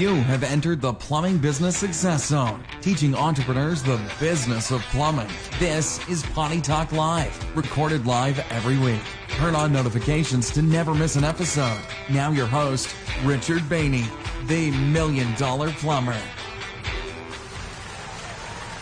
You have entered the Plumbing Business Success Zone, teaching entrepreneurs the business of plumbing. This is Potty Talk Live, recorded live every week. Turn on notifications to never miss an episode. Now, your host, Richard Bainey, the Million Dollar Plumber.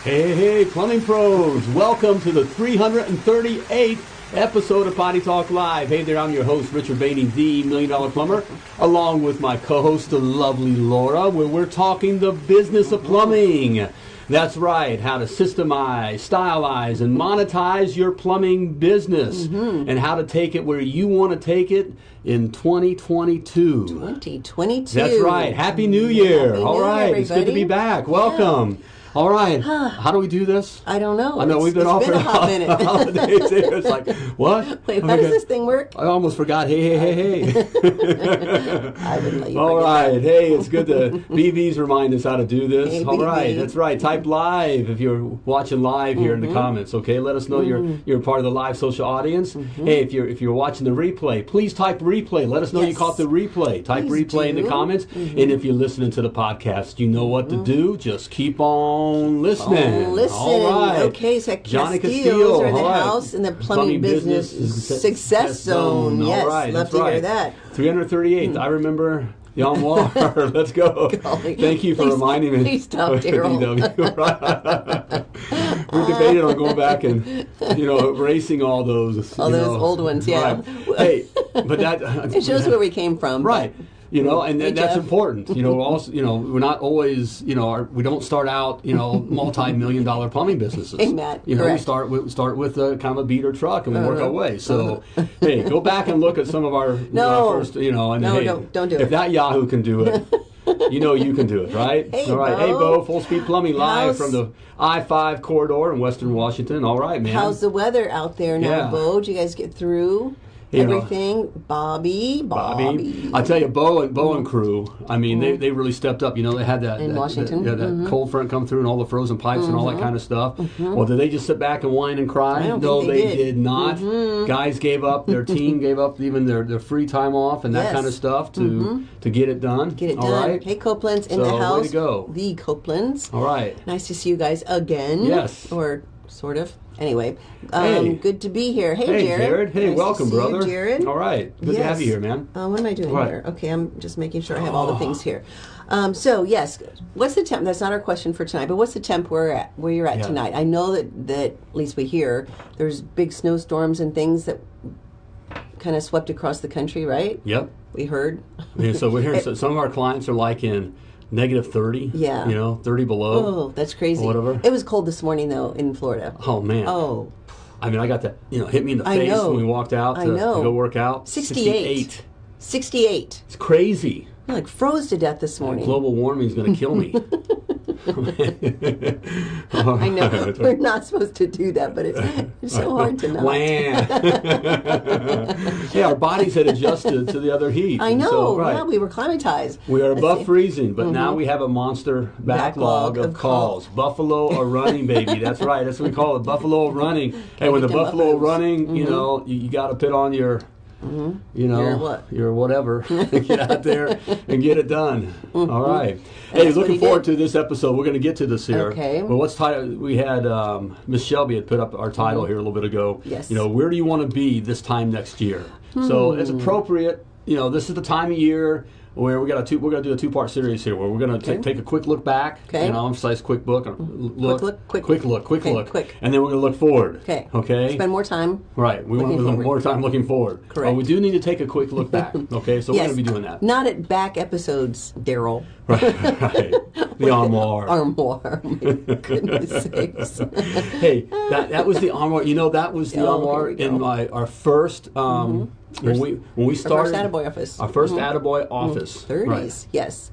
Hey, hey, plumbing pros, welcome to the 338th episode of Potty Talk Live. Hey there, I'm your host, Richard Bainey, the Million Dollar Plumber, along with my co host, the lovely Laura, where we're talking the business of plumbing. That's right, how to systemize, stylize, and monetize your plumbing business, mm-hmm. and how to take it where you want to take it in 2022. 2022. That's right. Happy New Year. Happy All New Year. It's good to be back. Welcome. All right. How do we do this? I don't know. I know It's- we've been off for a hot minute. holidays. It's like, what? Wait, how does this thing work? I almost forgot. Hey, hey, hey, hey. I wouldn't let you All forget. Hey, it's good to BVs remind us how to do this. Hey, All right. BV. That's right. Type live if you're watching live here Mm-hmm. in the comments. Okay. Let us know you're you're part of the live social audience. Mm-hmm. Hey, if you're if you're watching the replay, please type replay. Let us know you caught the replay. Type Please replay in the do. Mm-hmm. comments. And if you're listening to the podcast, you know what to do. Just keep on listening. Oh, listen. All right. Okay, so Johnny Castillo. are in the right. house in the plumbing, business, is- success zone. Yes, All right, love that's to hear that. 338th. Hmm. I remember Armoire. Let's go. Golly. Thank you for Please- reminding me. please stop, Daryl. We debated on going back and you know erasing all those. All those know. old ones, yeah. Right. Hey, but that uh, It shows where we came from. but- Right. You know, and Hey, that's important. You know, also, you know, we're not always, you know, our, we don't start out, you know, multi-million dollar plumbing businesses. Matt, You know, we start with start with a kind of a beater truck and we work Uh-huh. our way. So, hey, go back and look at some of our, No. our first, you know, and No, hey, don't- don't do if it. that Yahoo can do it. You know you can do it, right? Hey, All right, hey, Bo. Bo, Full Speed Plumbing live How's- from the I-5 corridor in Western Washington. All right, man. How's the weather out there now, Yeah. Bo? Did you guys get through You know. everything? Bobby, Bobby. Bobby. I tell you, Bo and Bo and crew. I mean, they, mm-hmm. they really stepped up. You know, they had that In that, Washington? that, yeah, that mm-hmm. cold front come through and all the frozen pipes and all that mm-hmm. kind of stuff. Well, did they just sit back and whine and cry? No, they they did. not. Guys gave up. Their team gave up even their, their free time off and that Yes. kind of stuff to to get it done. Get it All done. right. Hey, Copeland's in So, the way to house. go. The Copelands. All right. Nice to see you guys again. Yes. Or sort of. Anyway, um, Hey. good to be here. Hey, Hey, Jared. Jared. Hey, Nice to welcome, see you, brother. Jared. All right. Good to have you here, man. Uh, what am I doing here? Okay, I'm just making sure I have all the things here. Um, so yes, what's the temp? That's not our question for tonight, but what's the temp we're at? Where you're at Yeah. tonight? I know that that at least we hear there's big snowstorms and things that kind of swept across the country, right? Yep. We heard. Yeah, so we're hearing so some of our clients are like in negative 30. Yeah. You know, 30 below. Oh, that's crazy. Whatever. It was cold this morning though in Florida. Oh, man. Oh, I mean, I got that, you know, hit me in the I face know. when we walked out to, I know. to go work out. 68. 68. It's crazy. I like froze to death this morning. Global warming is going to kill me. I know we're not supposed to do that, but it's, it's so hard to not. Wham. yeah, our bodies had adjusted to the other heat. I know. So, right. Yeah, we were climatized. We are above freezing, but now mm-hmm. we have a monster backlog, Backlog of, calls. Buffalo are running, baby. That's right. That's what we call it. Buffalo running. Hey, when the buffalo are buffaloes. running, you mm-hmm. know, you, you got to put on your, you know, Your what? your whatever. get out there and get it done. All right. Hey, Mm-hmm. looking forward did. to this episode. We're going to get to this here. Okay. Well, what's title? We had um, Miss Shelby had put up our title here a little bit ago. Mm-hmm. Yes. You know, where do you want to be this time next year? So it's Hmm. appropriate. You know, this is the time of year where we got a two. We're going to do a two part series here, where we're going to Okay. take a quick look back. Okay. And I'll emphasize quick book. uh, Look, look, quick quick look. quick Okay, look, quick. and then we're going to look forward. Okay. Okay. Spend more time. Right. We want to forward. more time looking forward. Correct. But we do need to take a quick look back. Okay. So we're going to be doing that. Not at back episodes, Daryl. Right. right. The armoire. Armoire. Goodness sakes. hey, that that was the armoire. You know, that was the Oh, armoire in my our first um when we when we Our started first Attaboy office. our 1st mm-hmm. Attaboy office. Mm-hmm. 30s. Right. Yes.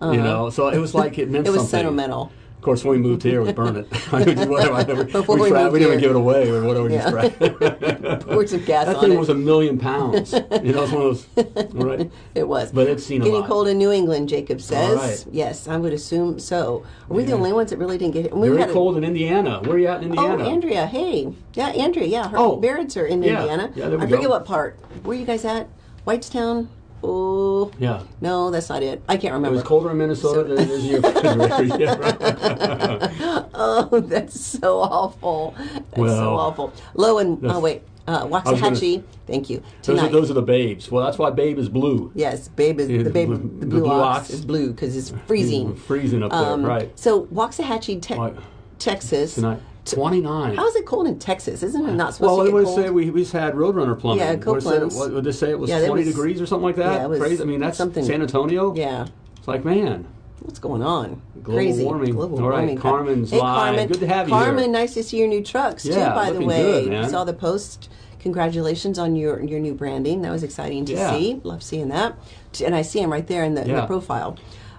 You uh-huh. know, so it was like it meant It was sentimental. Of course, when we moved here, we burned it. I mean, whatever. I never, Before we, we tra- we didn't here. give it away or whatever. Yeah. Just some gas that on thing it. was a million pounds. You know, it's one of those. Right. It was. But it's seen a Getting cold in New England, Jacob says. right. Yes, I would assume so. Are we the only ones that really didn't get it? We Very had a- cold in Indiana. Where are you at in Oh, Indiana? Andrea. Hey. Yeah, Andrea. Yeah, her Oh. parents are in Yeah. Indiana. Yeah, there we I forget what part. Where you guys at? Whitestown? Oh, Yeah. no, that's not it. I can't remember It was colder in Minnesota than it is in your refrigerator. Yeah, right. Oh, that's so awful. That's so awful. Low and oh wait, uh, Waxahachie. Thank you. Those are, those are the babes. Well, that's why Babe is blue. yes, babe is Yeah, the the blue- the the blue, blue ox, ox. is blue because it's freezing. Freezing up there, Um, right. So Waxahachie, te- Texas. Tonight. 29. How is it cold in Texas? Isn't it not supposed Well, to what get did it uh, cold? say? We, we just had Roadrunner plumbing. Yeah, it what did they say? It was Yeah, 20 was- degrees or something like that? yeah, it was Crazy. I mean, that's something- San Antonio. yeah. It's like, man, What's going on? Global Crazy. warming. Global All right, warming. Carmen's hey, live. Carmen. Good to have you Carmen, here. nice to see your new trucks too. Yeah, By the way, good, man. saw the post. Congratulations on your your new branding. That was exciting to Yeah. see. Love seeing that. And I see him right there in the, in the profile.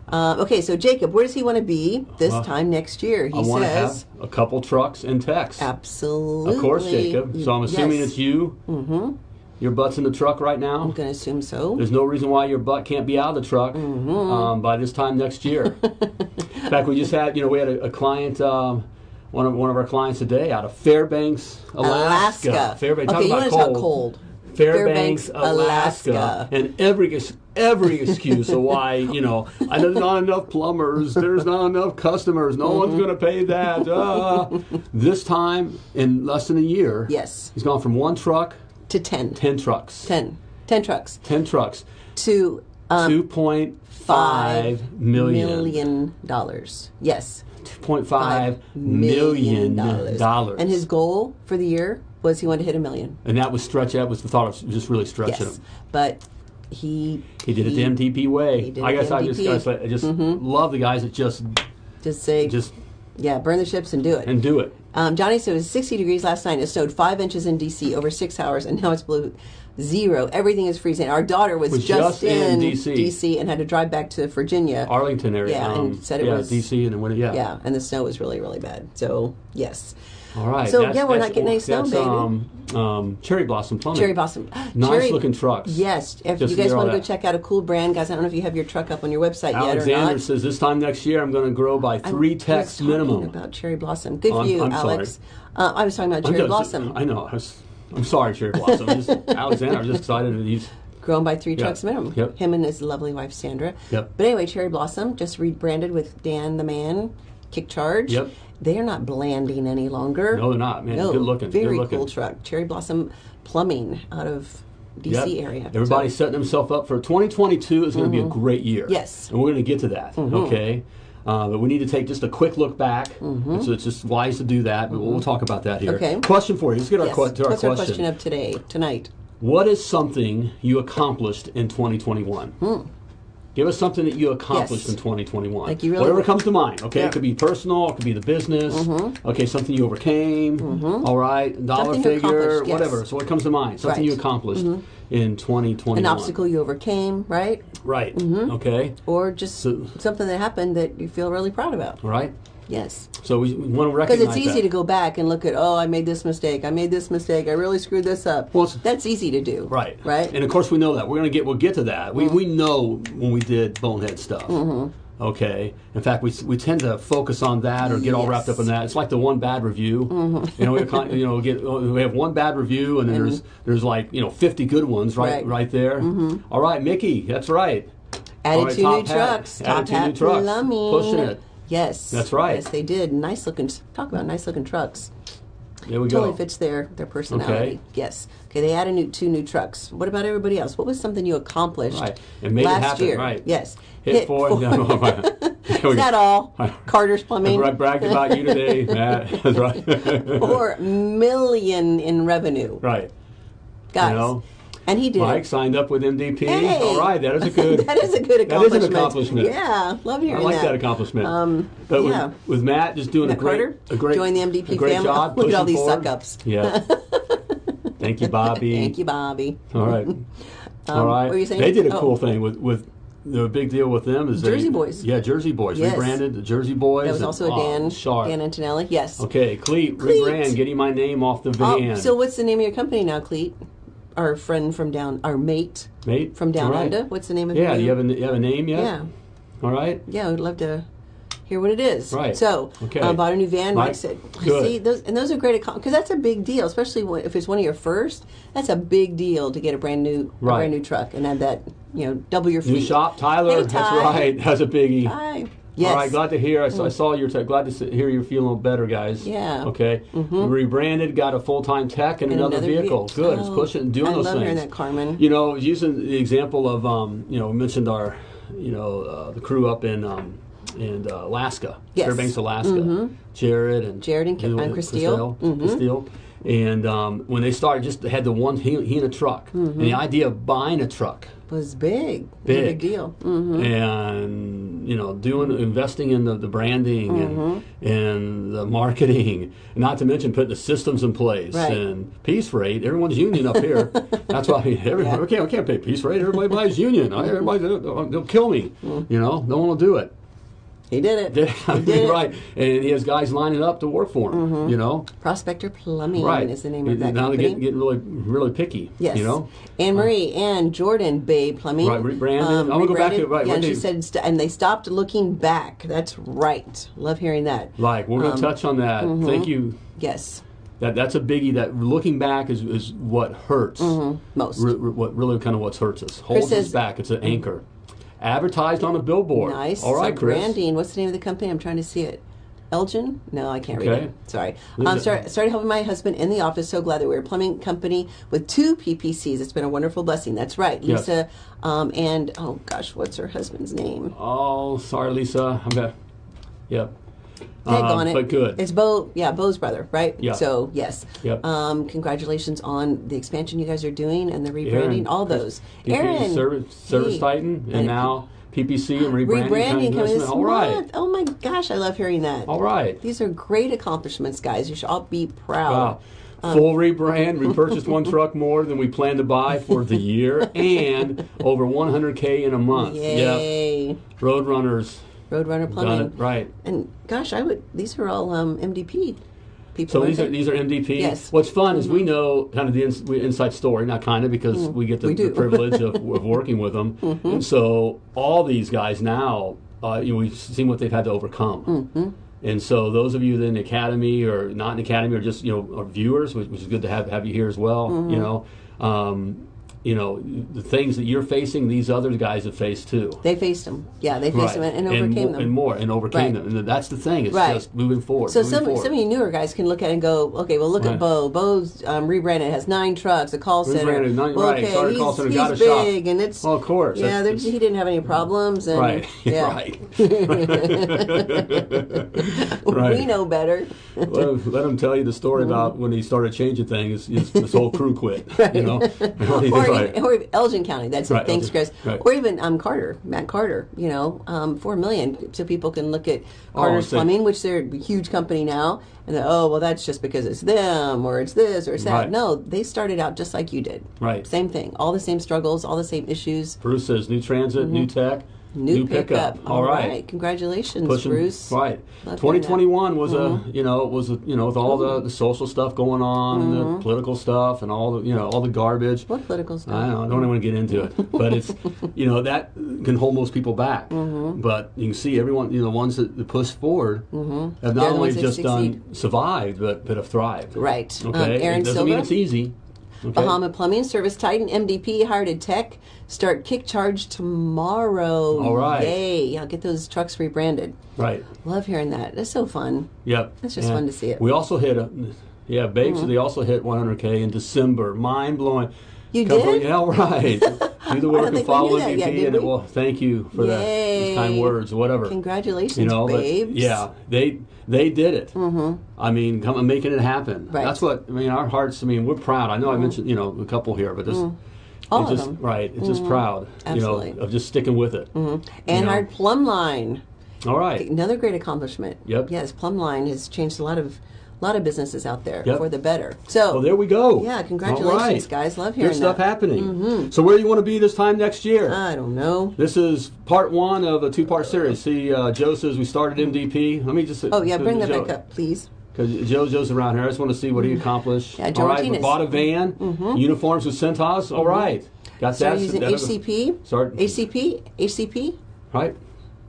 Uh, okay, so Jacob, where does he want to be this Well, time next year? He I says, have a couple trucks and techs. absolutely. Of course, Jacob. So I'm assuming yes. it's you. Mm-hmm. Your butt's in the truck right now. I'm going to assume so. There's no reason why your butt can't be out of the truck Mm-hmm. um, by this time next year. in fact, we just had, you know, we had a, a client, um, one of one of our clients today out of Fairbanks, Alaska. Alaska. Fairbanks. Okay, talk you about want to cold. talk cold. Fairbanks, Fairbanks, Alaska. Alaska. and every every excuse of why you know I there's not enough plumbers, there's not enough customers, no Mm-hmm. one's going to pay that. Uh. this time in less than a year, Yes, he's gone from one truck, to 10. ten trucks, 10. 10 trucks. ten trucks, To um, two point five million. million dollars. Yes. Two point five million dollars. And his goal for the year was he wanted to hit a million. and that was stretch. That was the thought of just really stretching Yes. him. But he He did it the MDP way. he did I it guess I just, I just, just love the guys that just just say just yeah, burn the ships and do it. and do it. Um, Johnny said it was 60 degrees last night. It snowed five inches in DC over six hours, and now it's below zero. Everything is freezing. Our daughter was, Was just, just in in DC. DC and had to drive back to Virginia. Arlington area. Yeah, um, and said it yeah, was- DC and it, yeah. yeah, and the snow was really, really bad. So yes, All right. So, yeah, we're not getting any snow, that's, baby. Um, um, cherry blossom plumbing. cherry blossom. Nice cherry, looking trucks. Yes, if Just you guys want to go that. check out a cool brand, guys. I don't know if you have your truck up on your website yet or not. Alexander says this time next year I'm going to grow by I'm three just techs minimum. About cherry blossom. Good Oh, for I'm- you, I'm. Alex. Uh, I was talking about I'm cherry just- blossom. I know. I was, I'm sorry, cherry blossom. Just, Alexander, I'm just excited that he's. grown by three Yeah. trucks minimum. Yep. Him and his lovely wife Sandra. Yep. But anyway, Cherry Blossom just rebranded with Dan the Man, KickCharge. Yep. They are not blanding any longer. No, they're not, man. No, Good looking. Very Good looking. cool truck. Cherry Blossom Plumbing out of DC Yep. area. Everybody's So- setting themselves up for 2022 is going to be a great year. Mm-hmm. Yes. Mm-hmm. And we're going to get to that. Okay. Uh, but we need to take just a quick look back. And So it's just wise to do that. But we'll talk about that here. Mm-hmm. Okay. Question for you. Let's get our, yes. que- to our What's our question. question of today, tonight? What is something you accomplished in 2021? Give us something that you accomplished. Yes. in 2021. Like you really- Whatever comes to mind. Okay, Yeah. Mm-hmm. it could be personal, it could be the business. Okay, something you overcame. All right, dollar Something figure, yes. whatever. So what comes to mind? Something Right. Mm-hmm. you accomplished in 2021. An obstacle you overcame, right? Right. Mm-hmm. Okay. Or just So- something that happened that you feel really proud about. Right. Yes. So we, we want to recognize Because it's easy that. to go back and look at, oh, I made this mistake. I made this mistake. I really screwed this up. Well, That's easy to do. Right. Right. And of course we know that. We're gonna get we'll get to that. We, we know when we did bonehead stuff. Mm-hmm. Okay. In fact, we, we tend to focus on that or get all wrapped up in that. It's like the one bad review. Mm-hmm. You know, we you know, get we have one bad review, and then there's there's like you know 50 good ones right Right. Mm-hmm. right there. All right, Mickey, that's right. Added right, two new hat. trucks. Added Top two new trucks. plumbing. Pushing it. Yes. That's right. Yes, they did. Nice looking. Talk about nice looking trucks. There we Totally go. fits their their personality. Okay. Yes. Okay. They added new, two new trucks. What about everybody else? What was something you accomplished Right. And made it last happen, year? right. Yes. Hit, four. four. No, right. There Is that all? Carter's Plumbing. I bragged about you today, Matt. That's right. Four million in revenue, right. guys. know, and he did. Mike signed up with MDP. Hey! All right, that is a good. that is a good That is accomplishment. an accomplishment. Yeah, love I like that. that accomplishment. Um, but with, yeah. with Matt just doing Matt a great, Carter, a great, join the MDP a great family. job. Look at all these forward. suck-ups. Yeah. Thank you, Bobby. Thank you, Bobby. All right. All right. what were you saying? They did a Oh. cool thing with with. The big deal with them is Jersey they, Boys. Yeah, Jersey Boys. Yes. Rebranded the Jersey Boys. That was and- also a oh, Dan, sharp. Dan Antonelli. Yes. Okay, Cleat, Cleat. rebrand, getting my name off the Oh, van. so what's the name of your company now, Cleet? Our friend from down, our mate Mate, from down right. under. What's the name of Yeah, your do you have a, you have a name yet? Yeah, All right. yeah. We'd love to hear what it is. Right. So, Okay. um, bought a new van. Right. Mike said, Good. "See, those and those are great because that's a big deal, especially when, if it's one of your first. That's a big deal to get a brand new, a brand new truck and have that, you know, double your fee. New shop, Tyler. Hey, that's right. That's a biggie. Hi. Yes. All right, glad to hear. I saw, I saw your tech. Glad to hear you're feeling better, guys. Yeah. Mm-hmm. Okay. Rebranded, got a full time tech and, And another, another vehicle. ve- Good. It's Oh, pushing and doing I those love things. hearing that, Carmen. You know, using the example of, um, you know, we mentioned our, you know, uh, the crew up in um, in uh, Alaska, Yes. Mm-hmm. Fairbanks, Alaska. Jared and Jared and Ki- and Christelle. Mm-hmm. Christelle. And um, when they started, just had the one he, he in a truck, and the idea of buying a truck was big. It was big, big deal. Mm. and you know, doing investing in the, the branding Mm-hmm. and and the marketing, not to mention putting the systems in place Right. and piece rate. Everyone's union up here. That's why everyone Yeah. we can't we can't pay piece rate. Everybody buys union. Everybody they'll, they'll kill me. You know, no one will do it. He did it. Did- it. right, and he has guys lining up to work for him. Mm-hmm. You know, Prospector Plumbing right? is the name of that now company. they're getting, getting really really picky. Yes. you know. Anne Marie and Jordan Bay Plumbing. Right, rebranded. I'm gonna go back to- right, Yeah, and she said, st- and they stopped looking back. That's right. Love hearing that. Like we're going to Um, touch on that. mm-hmm. Thank you. Yes, That that's a biggie. That looking back is, is what hurts. most. Re- re- what really kind of what hurts us holds us back. It's an anchor. Advertised on a billboard. Nice. All right, so Chris. branding. What's the name of the company? I'm trying to see it. Elgin? No, I can't read it. Sorry. Um, it. started, started helping my husband in the office. So glad that we're a plumbing company with two PPCs. It's been a wonderful blessing. That's right. Yes. Lisa um, and, oh gosh, what's her husband's name? Oh, sorry, Lisa. I'm back. Yep. Um, on it. But good. It's Bo, yeah, Bo's brother, right? Yeah. So yes. Yep. Um, congratulations on the expansion you guys are doing and the rebranding. Aaron, all those. DP Aaron, Service, Service. Titan, and And- now PPC and rebranding. rebranding coming this. All right. month. Oh my gosh, I love hearing that. All right. These are great accomplishments, guys. You should all be proud. Wow. Um, Full rebrand. We purchased one truck more than we planned to buy for the year, and over 100k in a month. Yep. Yay! Roadrunners Roadrunner Plumbing. it right. And gosh, I would. These are all um, MDP people. So these are these are MDP. Yes. What's fun is we know kind of the ins- inside story, not kind of because we get the. We the privilege of, of working with them, Mm-hmm. and so all these guys now, uh, you know, we've seen what they've had to overcome. Mm-hmm. And so those of you that in the academy or not in the academy or just you know are viewers, which, which is good to have have you here as well. Mm-hmm. You know. Um, you know the things that you're facing, these other guys have faced too. They faced them. Yeah, they faced them and, and and, overcame mo- them. and more, and overcame Right. them. And that's the thing. It's Right. just moving forward. So moving some forward. some of you newer guys can look at it and go, okay, well look Right. at Bo. Bo's um, rebranded, has nine trucks, a call center. Rebranded, nine- well, okay, started he's, call center, he's got a shop. big, and it's Well, of course, Yeah, he didn't have any problems, and Right. yeah, right. we know better. let, him, let him tell you the story about when he started changing things. His, his whole crew quit. You know, or, Right. or Elgin County. That's Right, it. Thanks, Elgin, Chris. right. Or even um, Carter, Matt Carter. You know, um, four million, so people can look at Carter's so- Plumbing, which they're a huge company now, and then, oh well, that's just because it's them, or it's this, or it's that. Right. No, they started out just like you did. Right. Same thing. All the same struggles, all the same issues. Bruce says new transit, new tech, Mm-hmm. New, pickup. All right. Congratulations, Pushing- Bruce. Right. Love hearing that. 2021 was a you know it was a, you know with all the, the social stuff going on, the political stuff, and all the you know all the garbage. Mm-hmm. What political stuff? I, know, I don't even want to get into it, but it's you know that can hold most people back. Mm-hmm. But you can see everyone, you know, the ones that, push forward have Mm-hmm. They're not only just done survived, but but have thrived. Right. Um, Okay. Aaron it doesn't Silva. mean it's easy. Okay? Bahama Plumbing Service Titan MDP hired a tech. Start kick charge tomorrow. All right. Yay! I'll get those trucks rebranded. Right. Love hearing that. That's so fun. Yep. That's just fun to see it. Mm-hmm. We also hit a, yeah, Babes. They also hit 100k in December. Mind blowing. You from- did? yeah, right. Do the work and follow MDP, yet, and it will. Thank you for that. Those kind words, whatever. Congratulations, you know, but babes. yeah, they they did it. Mm-hmm. I mean, come and making it happen. Right. Mm-hmm. That's what I mean. Our hearts. I mean, we're proud. I know I mentioned you know a couple here, but this. All it's of just them. Mm-hmm. right. It's just proud, Absolutely. you know, of just sticking with it. And know. our plumb line. All right. Another great accomplishment. Yep. Yes, plumb line has changed a lot of a lot of businesses out there Yep. for the better. So Well, there we go. Yeah, congratulations, right. guys. Love hearing Good stuff that. Mm-hmm. happening. So, where do you want to be this time next year? I don't know. this is part one of a two-part series. See, uh, Joe says we started MDP. Let me just. Oh yeah, bring that back up, please. Because Joe, Joe's around here. I just want to see what he accomplished. Mm-hmm. Yeah, Joe All right, we Martinez. bought a van, uniforms with Cintas. All right, got Start that. using that- HCP. Start HCP. HCP. right.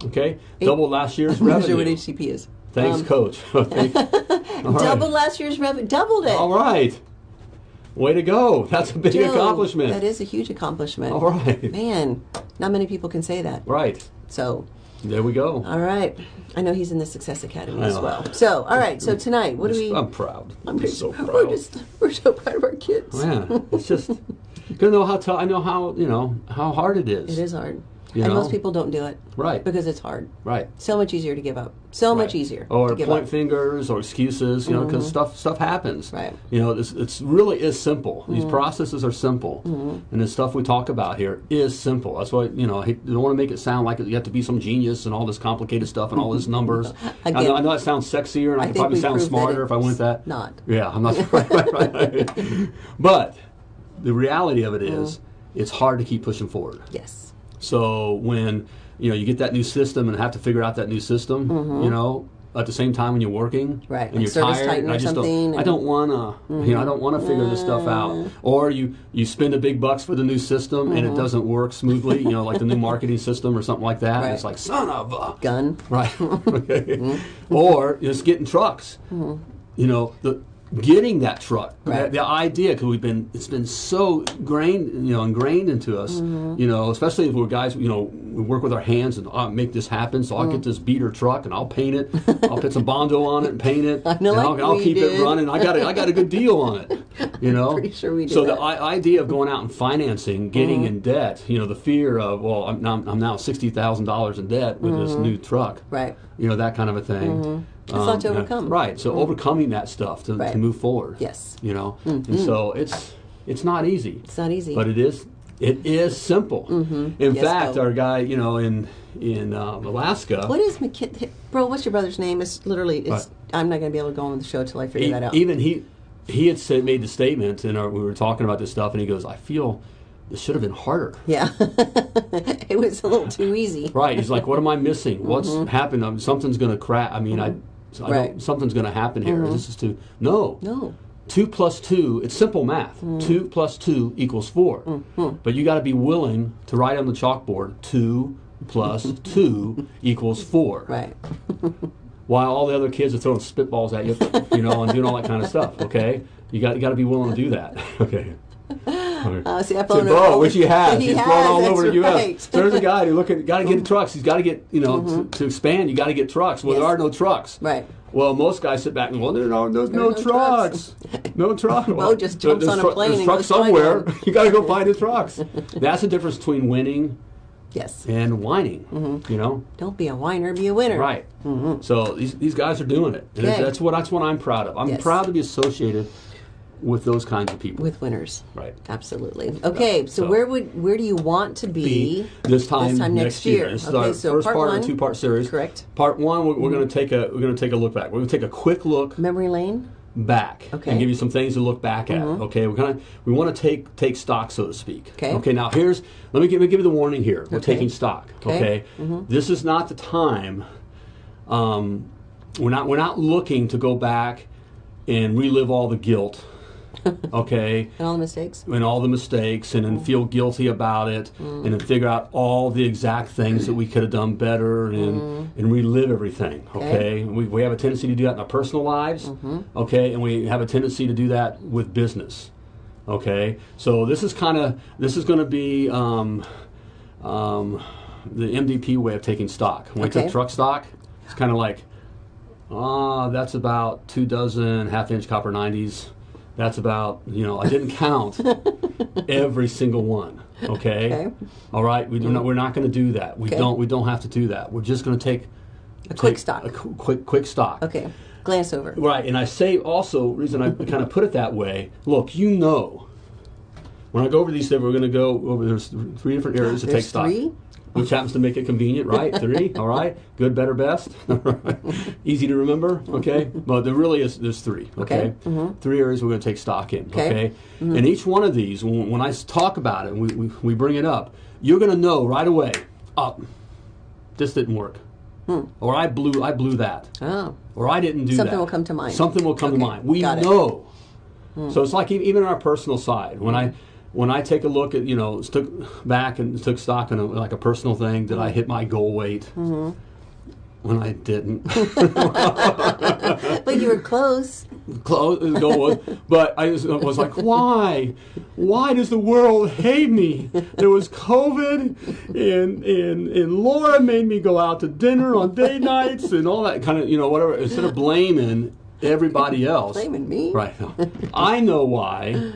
Okay, double last year's I'm not revenue. sure what HCP is. Thanks, Um, coach. Okay. All right. Double last year's revenue. Doubled it. All right. Way to go. That's a big Joe, accomplishment. That is a huge accomplishment. All right. Man, not many people can say that. Right. So, There we go. all right. I know he's in the Success Academy as well. So, all right. So tonight, what do we? I'm proud. I'm, just- so proud. We're just we're so proud of our kids. yeah, it's just gonna know how to. I know how you know how hard it is. It is hard, You and know? most people don't do it Right. because it's hard. Right. So much easier to give up. So much easier Or point up. fingers or excuses, you know, because mm-hmm. stuff stuff happens. Right. You know, it's, it's really is simple. These mm-hmm. processes are simple, mm-hmm. and the stuff we talk about here is simple. That's why you know I don't want to make it sound like you have to be some genius and all this complicated stuff and all these numbers. I, know, I know it sounds sexier, and I, I could probably sound smarter if I went that. not. Yeah, I'm not right, right, right, right. But the reality of it is, it's hard to keep pushing forward. Yes. So when you know you get that new system and have to figure out that new system, you know, at the same time when you're working, Mm-hmm. Right, and like you're tired, and I just don't, I don't wanna, you know, I don't wanna figure this stuff out. Or you you spend the big bucks for the new system and it doesn't work smoothly, you know, like the new marketing system or something like that. And Right. it's like son of a Gun. Right. okay. Or just getting trucks. You know, the getting that truck. Right. The, the idea, because we've been, it's been so grained, you know, ingrained into us. Mm-hmm. You know, especially if we're guys, you know, we work with our hands and oh, make this happen. So I'll get mm. this beater truck and I'll paint it. I'll put some bondo on it and paint it. I know, and I'll, like I'll keep it running. I got a, I got a good deal on it. You know. Pretty sure we did So that. the I- idea of going out and financing, getting mm-hmm. in debt, you know, the fear of well, I'm now, I'm now sixty thousand dollars in debt with this mm-hmm. new truck Right. you know that kind of a thing. Mm-hmm. It's a um, lot to Um, overcome. right? So overcoming that stuff to, Right. to move forward. Yes. you know, and so it's it's not easy, It's not easy. but it is it is simple. In Yes, fact, Bo. our guy, you know, in in um, Alaska, what is McKin? Bro, what's your brother's name? It's literally. It's. I'm not going to be able to go on the show till I figure e- that out. even he he had said made the statement, and our, we were talking about this stuff, and he goes, "I feel this should have been harder." yeah. it was a little too easy. Right. He's like, what am I missing? What's happened? Um, something's going to crack. I mean, I, I Mm-hmm. Right. Mm-hmm. something's going to happen here. This is too. No. No. Two plus two, it's simple math. Mm. Two plus two equals 4 Mm-hmm. But you got to be willing to write on the chalkboard two plus two equals four. Right. While all the other kids are throwing spitballs at you, you know, and doing all that kind of stuff. Okay, you got you got to be willing to do that. Okay. Uh, see, I So, phoned Bo, which he has. He He's has, flown all over the U.S. So there's a guy who looking, got to get trucks. He's got to get, you know, to, to expand. You got to get trucks. Well, there are no trucks. Right. Well, most guys sit back and are no, there's no, no trucks. trucks. no trucks. Well, just jumps on a plane There's trucks somewhere. you got to go find the trucks. That's the difference between winning Yes. and whining. Mm-hmm. You know. Don't be a whiner, be a winner. Right. So these, these guys are doing it. And Okay. that's what that's what I'm proud of. I'm Yes. proud to be associated with those kinds of people. With winners. right. Absolutely. Okay, so, So- where would where do you want to be, be this time, next, year? This is okay, so first part, part, one, of a two-part series. Correct. Part one, we're, we're going to take a we're going to take a look back. We're going to take a quick look Memory lane. back Okay. Mm-hmm. and give you some things to look back at. Okay, we're gonna we want to take take stock, so to speak. Okay. Okay. Now here's let me give, let me give you the warning here. We're Okay. taking stock. Okay. Mm-hmm. Okay. This is not the time. Um, we're not we're not looking to go back and relive all the guilt. Okay? And all the mistakes. and all the mistakes and then feel guilty about it and then figure out all the exact things that we could have done better and, and relive everything okay, We, we have a tendency to do that in our personal lives okay? And we have a tendency to do that with business okay? So this is kind of this is going to be um, um, the mdp way of taking stock. When we Okay. took truck stock it's kind of like Ah, that's about two dozen half inch copper 90s. That's about, you know, I didn't count every single one. Okay? Okay. All right. We do not, we're not going to do that. We Okay. don't we don't have to do that. We're just going to take A quick take stock. A qu- quick quick stock. Okay. Glance over. Right. And I say also reason I kind of put it that way. Look, you know when I go over these things, we're going to go over there's three different areas to take stock three? Which happens to make it convenient, right? Three, all right, good, better, best, easy to remember, okay. But there really is there's three, okay. Mm-hmm. Three areas we're going to take stock in, Okay. okay. Mm-hmm. And each one of these, when, I talk about it, we, we we bring it up, you're going to know right away. Up, this didn't work, hmm. or I blew I blew that, Oh. or I didn't do that. Something will come to mind. Something will come to mind. We know. Hmm. So it's like even on our personal side, when I, hmm. When I take a look at you know took back and took stock on a, like a personal thing, did I hit my goal weight? Mm-hmm. When I didn't, But you were close. close the goal was, but I was, was like, why, why does the world hate me? There was COVID, and and and Laura made me go out to dinner on day nights and all that kind of you know whatever. Instead of blaming everybody else, Blaming me. Right. I know why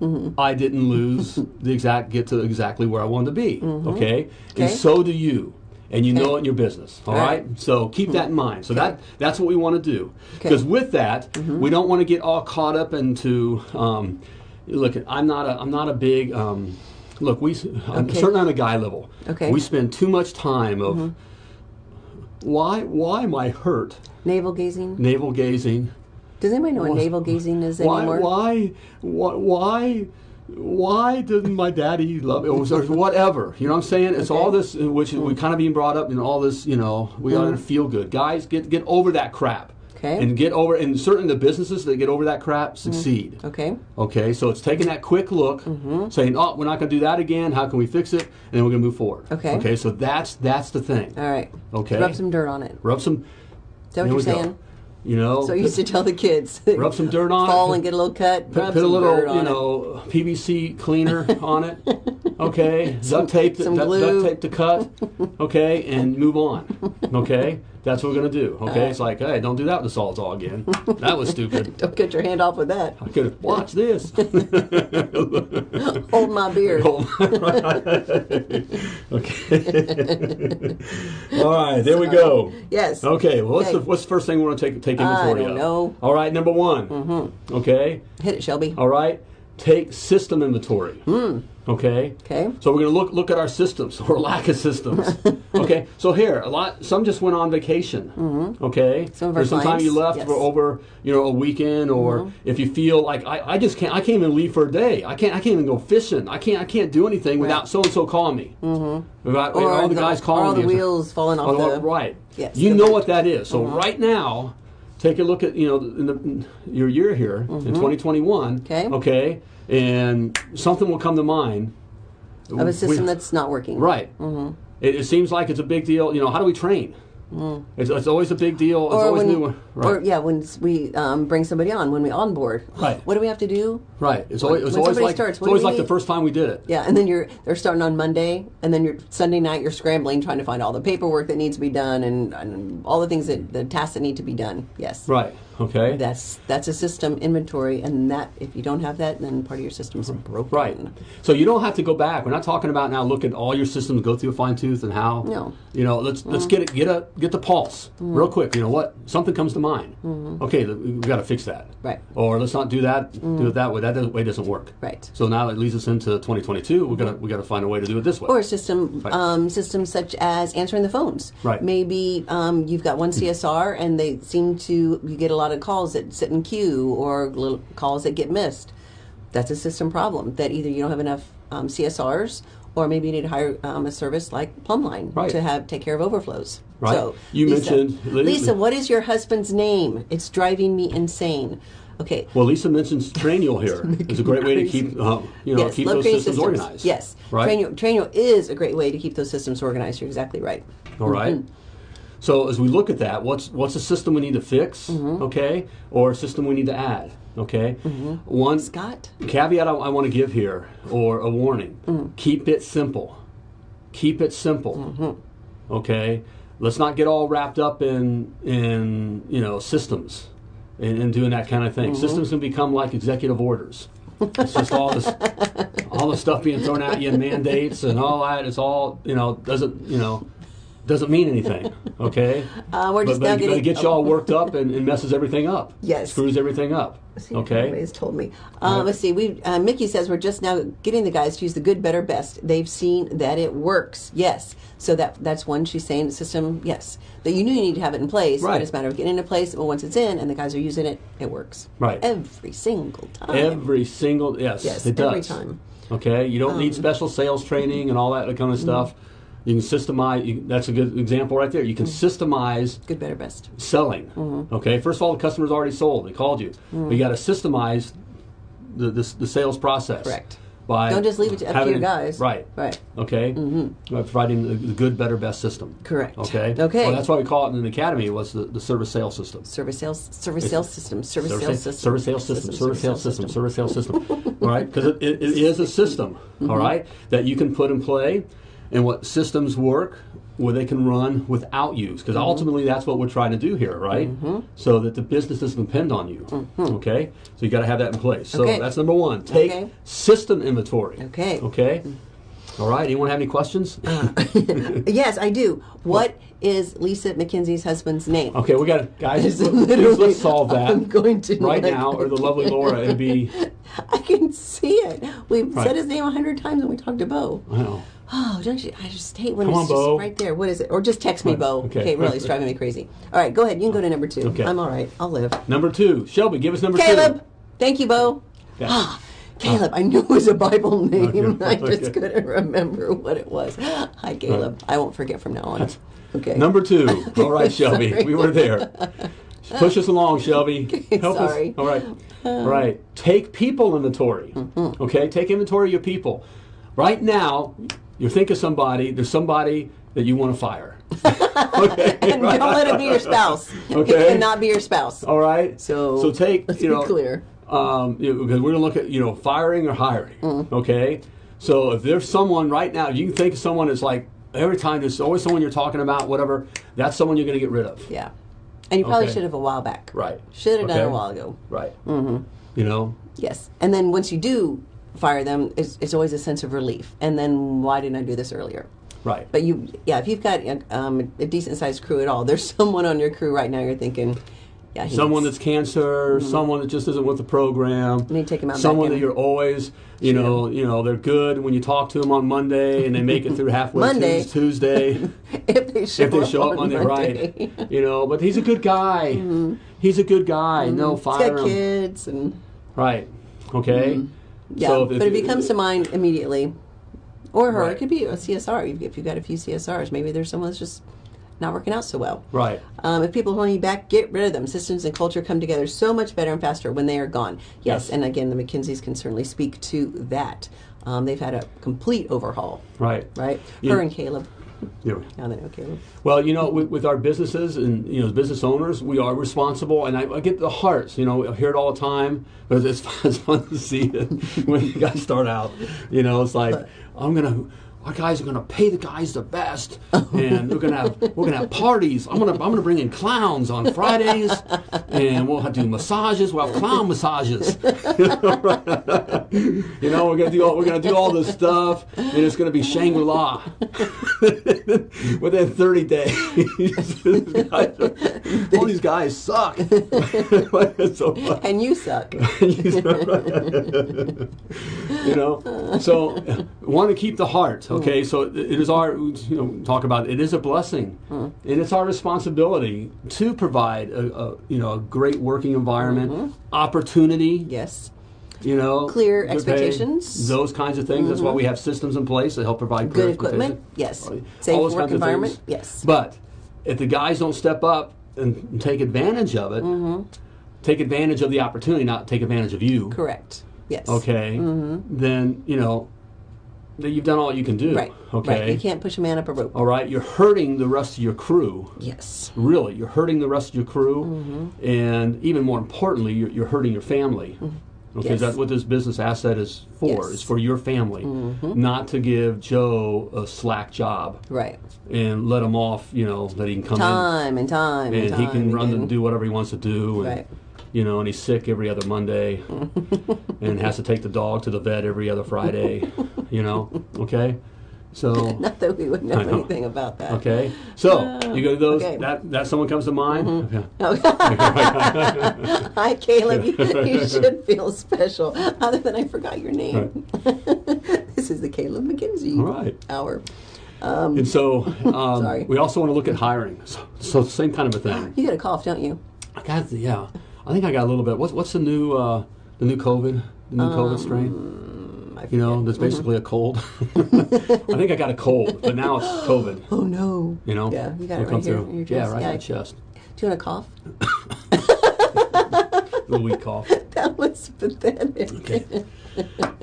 Mm-hmm. I didn't lose the exact get to exactly where I wanted to be. Okay? Mm-hmm. Okay. And so do you. And you know it in your business. All All right? right. So keep that in mind. So that that's what we want to do. Okay. Mm-hmm. Because with that, we don't want to get all caught up into um, look. I'm not a I'm not a big um, look. We I'm certainly on a guy level. Okay. We spend too much time of why why am I hurt? Navel gazing. Navel gazing. Does anybody know what navel gazing is Why, anymore? why, why, why, why didn't my daddy love it? Or whatever. You know what I'm saying? It's all this, uh, which we kind of being brought up in all this, you know, we ought mm-hmm. to feel good. Guys, get get over that crap. Okay. And get over, and certainly the businesses that get over that crap mm-hmm. succeed. Okay. Okay, so it's taking that quick look, mm-hmm. saying, "Oh, we're not going to do that again. How can we fix it?" And then we're going to move forward. Okay. Okay, so that's that's the thing. All right. Okay. Rub some dirt on it. Rub some. Is that what you're we go. You know. So I used to tell the kids. Rub some dirt on it. Fall and get a little cut. Put, rub put a little, dirt on you it. know, PVC cleaner on it. Okay, duct tape, the, some duct, tape to cut. Okay, and move on. Okay, that's what we're gonna do. Okay, it's like, hey, don't do that with the Sawzall again. That was stupid. Don't cut your hand off with that. I could watch this. Hold my beer. Hold on. okay. All right, there we go. Yes. Okay, well, what's Okay. the what's the first thing we want to take take inventory I don't of? know. All right, number one. Mm-hmm. Okay. Hit it, Shelby. All right, take system inventory. Hmm. Okay. Okay. So we're going to look look at our systems or lack of systems. okay. So here, a lot. Some just went on vacation. Okay. Mm-hmm. Some of our There's some time you left yes. Mm-hmm. for over you know a weekend, or if you feel like I, I just can't I can't even leave for a day. I can't I can't even go fishing. I can't I can't do anything without so and so calling me. Mm-hmm. Without Or all the, guys calling or all the me. wheels falling off the. right. Yes, you know what that is. So right now, take a look at you know in the, in your year here in 2021. Okay. Okay. And something will come to mind. Of a system We- that's not working. right. Mm-hmm. It, it seems like it's a big deal. You know, how do we train? It's, it's always a big deal. It's Mm. Or always when, new. Right. or yeah, when we um, bring somebody on, when we onboard, Right. What do we have to do? right. It's always, it's always like starts, it's always like the first time we did it. Yeah, and then you're they're starting on Monday, and then you're Sunday night. You're scrambling trying to find all the paperwork that needs to be done, and, and all the things that the tasks that need to be done. Yes, Right. Okay. That's that's a system inventory, and that if you don't have that, then part of your system's mm-hmm. broken. Right. So you don't have to go back. We're not talking about now look at all your systems, go through a fine tooth and how No. you know, let's let's mm. get it get a get the pulse mm. real quick. You know what? Something comes to mind. Mm-hmm. Okay, we've got to fix that. Right. Or let's not do that, do it mm. that way. That doesn't, way doesn't work. Right. So now it leads us into 2022. We're gonna we got to find a way to do it this way. Or a system, Right. um, systems such as answering the phones. Right. Maybe um, you've got one CSR, and they seem to you get a lot of calls that sit in queue, or little calls that get missed. That's a system problem. That either you don't have enough um, CSRs, or maybe you need to hire um, a service like Plumline Right. to have take care of overflows. Right. So You Lisa, mentioned- Lisa. What is your husband's name? It's driving me insane. Okay. well, Lisa mentions Trainual here. It's a great way to keep uh, you know yes, keep those creating systems, organized. Yes, Right. Trainual is a great way to keep those systems organized. You're exactly right. All right. So as we look at that, what's what's a system we need to fix? Mm-hmm. Okay, or a system we need to add? Okay. Mm-hmm. One Scott? caveat I, I want to give here, or a warning: mm. keep it simple. Keep it simple. Mm-hmm. Okay. Let's not get all wrapped up in in you know systems and, and doing that kind of thing. Systems can become like executive orders. It's just all this, all the stuff being thrown at you and mandates and all that. It's all you know doesn't you know doesn't mean anything. Okay. Uh, we're just but, now but, but getting. it gets you all worked up and, and messes everything up. Yes. Screws everything up. See, Okay. Everybody's told me. Uh, Let's see. We uh, Mickey says we're just now getting the guys to use the good, better, best. They've seen that it works. Yes. So that that's one she's saying. The system. Yes. That you knew you need to have it in place. Right. It's a matter of getting it in place. But once it's in and the guys are using it, it works. Right. Every single time. Every single yes, Yes, it does. every time. Um, Okay, you don't need special sales training and all that kind mm-hmm. of stuff. You can systemize. You, that's a good example right there. You can Mm-hmm. systemize Good, better, best. selling. Mm-hmm. Okay, first of all, the customer's already sold. They called you. But you got to systemize the, the the sales process. Correct. by Don't just leave it to, up to your guys. Right. Right. Okay. Mm-hmm. By providing the, the good, better, best system. Correct. Okay. Okay. Well, that's why we call it in the academy was the, the service sales system. Service sales, service sales system, service Service sales system, service sales system, service sales system, service sales system. All right, because it, it, it is a system. Mm-hmm. all right, that you can put in play, and what systems work where they can run without you. Because Mm-hmm. ultimately, that's what we're trying to do here, right? So that the business doesn't depend on you. Okay, so you got to have that in place. So Mm-hmm. Okay. that's number one. Take Okay. system inventory. Okay. Okay. All right. Anyone have any questions? Uh, yes, I do. What is Lisa McKenzie's husband's name? Okay, we got guys. Let's, literally- let's solve that I'm going to right now, or the lovely Laura. It'd be. I can see it. We've Right. said his name a hundred times when we talked to Bo. I know. Oh, don't you? I just hate when Come it's on, just Bo. right there. What is it? Or just text me, Bo. okay. Okay, really, it's driving me crazy. All right, go ahead. You can go to number two. Okay. I'm all right. I'll live. Number two, Shelby, give us number Caleb. two. Thank you, Bo. Yeah. Caleb. I knew it was a Bible name. Okay, I just okay. couldn't remember what it was. Hi, Caleb. I won't forget from now on. Okay. Number two. All right, Shelby, we were there. Push us along, Shelby. Help Sorry. us. All right. All right. Take people inventory. Mm-hmm. Okay. Take inventory of your people. Right now, you think of somebody. There's somebody that you want to fire. okay. and don't let it be your spouse. Okay. It cannot be your spouse. All right. So, so take let's you be know clear. Um, you know, because we're gonna look at you know firing or hiring. Mm-hmm. Okay. So if there's someone right now, you can think of someone that's like every time there's always someone you're talking about, whatever. That's someone you're gonna get rid of. Yeah. And you probably Okay. should have a while back. Right. Should have done a while ago. Right. Mm-hmm. You know. Yes. And then once you do fire them, it's, it's always a sense of relief. And then why didn't I do this earlier? Right. But you, yeah, if you've got um, a decent sized crew at all, there's someone on your crew right now you're thinking, yeah, he's, someone that's cancer, someone that just isn't with the program. Mm-hmm. to take him out Someone that you're always, you know, you know, they're good when you talk to them on Monday and they make it through halfway Monday. Tues- Tuesday. if they show if they up show up on Monday, Monday. right? You know, but he's a good guy. He's a good guy. No, Mm-hmm. He's fire got him. kids and Right. Okay. Mm-hmm. yeah, So but if he comes to mind immediately, or her, Right. it could be a CSR. If- If you've got a few CSRs, maybe there's someone that's just not working out so well. Right. Um, if people holding you back, get rid of them. Systems and culture come together so much better and faster when they are gone. Yes, Yes. and again, the McKinseys can certainly speak to that. Um, they've had a complete overhaul, Right. right? Yeah. Her and Caleb. Yeah. Now they know Caleb. Well, you know, with, with our businesses and you know, as business owners, we are responsible, and I, I get the hearts. You know, I hear it all the time, but it's, it's fun to see it when you guys start out. You know, it's like I'm gonna. Our guys are gonna pay the guys the best, and we're gonna have we're gonna have parties. I'm gonna I'm gonna bring in clowns on Fridays, and we'll have do massages. We'll have clown massages. you know, we're gonna do all, we're gonna do all this stuff, and it's gonna be Shangri La. Within 30 days, are- all these guys suck. So. And you suck. you know, so want to keep the heart. Okay, so it is our you know talk about it, is a blessing, hmm. and it's our responsibility to provide a, a you know a great working environment, mm-hmm. opportunity. yes. You know, Clear to pay, expectations. those kinds of things. That's why we mm-hmm. have systems in place to help provide clear Good equipment. expectations. Yes. Safe work environment. Yes. But if the guys don't step up and take advantage of it, Mm-hmm. take advantage of the opportunity, not take advantage of you. Correct. Yes. Okay, mm-hmm. then you know that you've done all you can do. Right. Okay. Right. You can't push a man up a rope. All right. You're hurting the rest of your crew. Yes. Really, you're hurting the rest of your crew, Mm-hmm. and even more importantly, you're, you're hurting your family. Okay, Yes. that's what this business asset is for. Yes. Mm-hmm. It's for your family, not to give Joe a slack job Right. and let him off. You know that he can come in Time and time and, and time he can run again. and do whatever he wants to do. And, Right. You know, and he's sick every other Monday, and has to take the dog to the vet every other Friday. You know, okay. So Not that we would know, know. anything about that. okay, so uh, you go to those. okay. That that someone comes to mind. Mm-hmm. Yeah. Hi, Caleb. You, you should feel special. Other than I forgot your name. this is the Caleb McKinsey All right. hour. And um, so um, Sorry. we also want to look at hiring. So, so same kind of a thing. You get a cough, don't you? I got yeah. I think I got a little bit. What's what's the new uh, the new COVID the new COVID strain? I You know, that's basically a cold. I think I got a cold, but now it's COVID. Oh no. You know, Yeah, you got it right here through. in your chest. Yeah, right Yeah. in the chest. Do you want a cough? The weak cough. that was pathetic. Okay.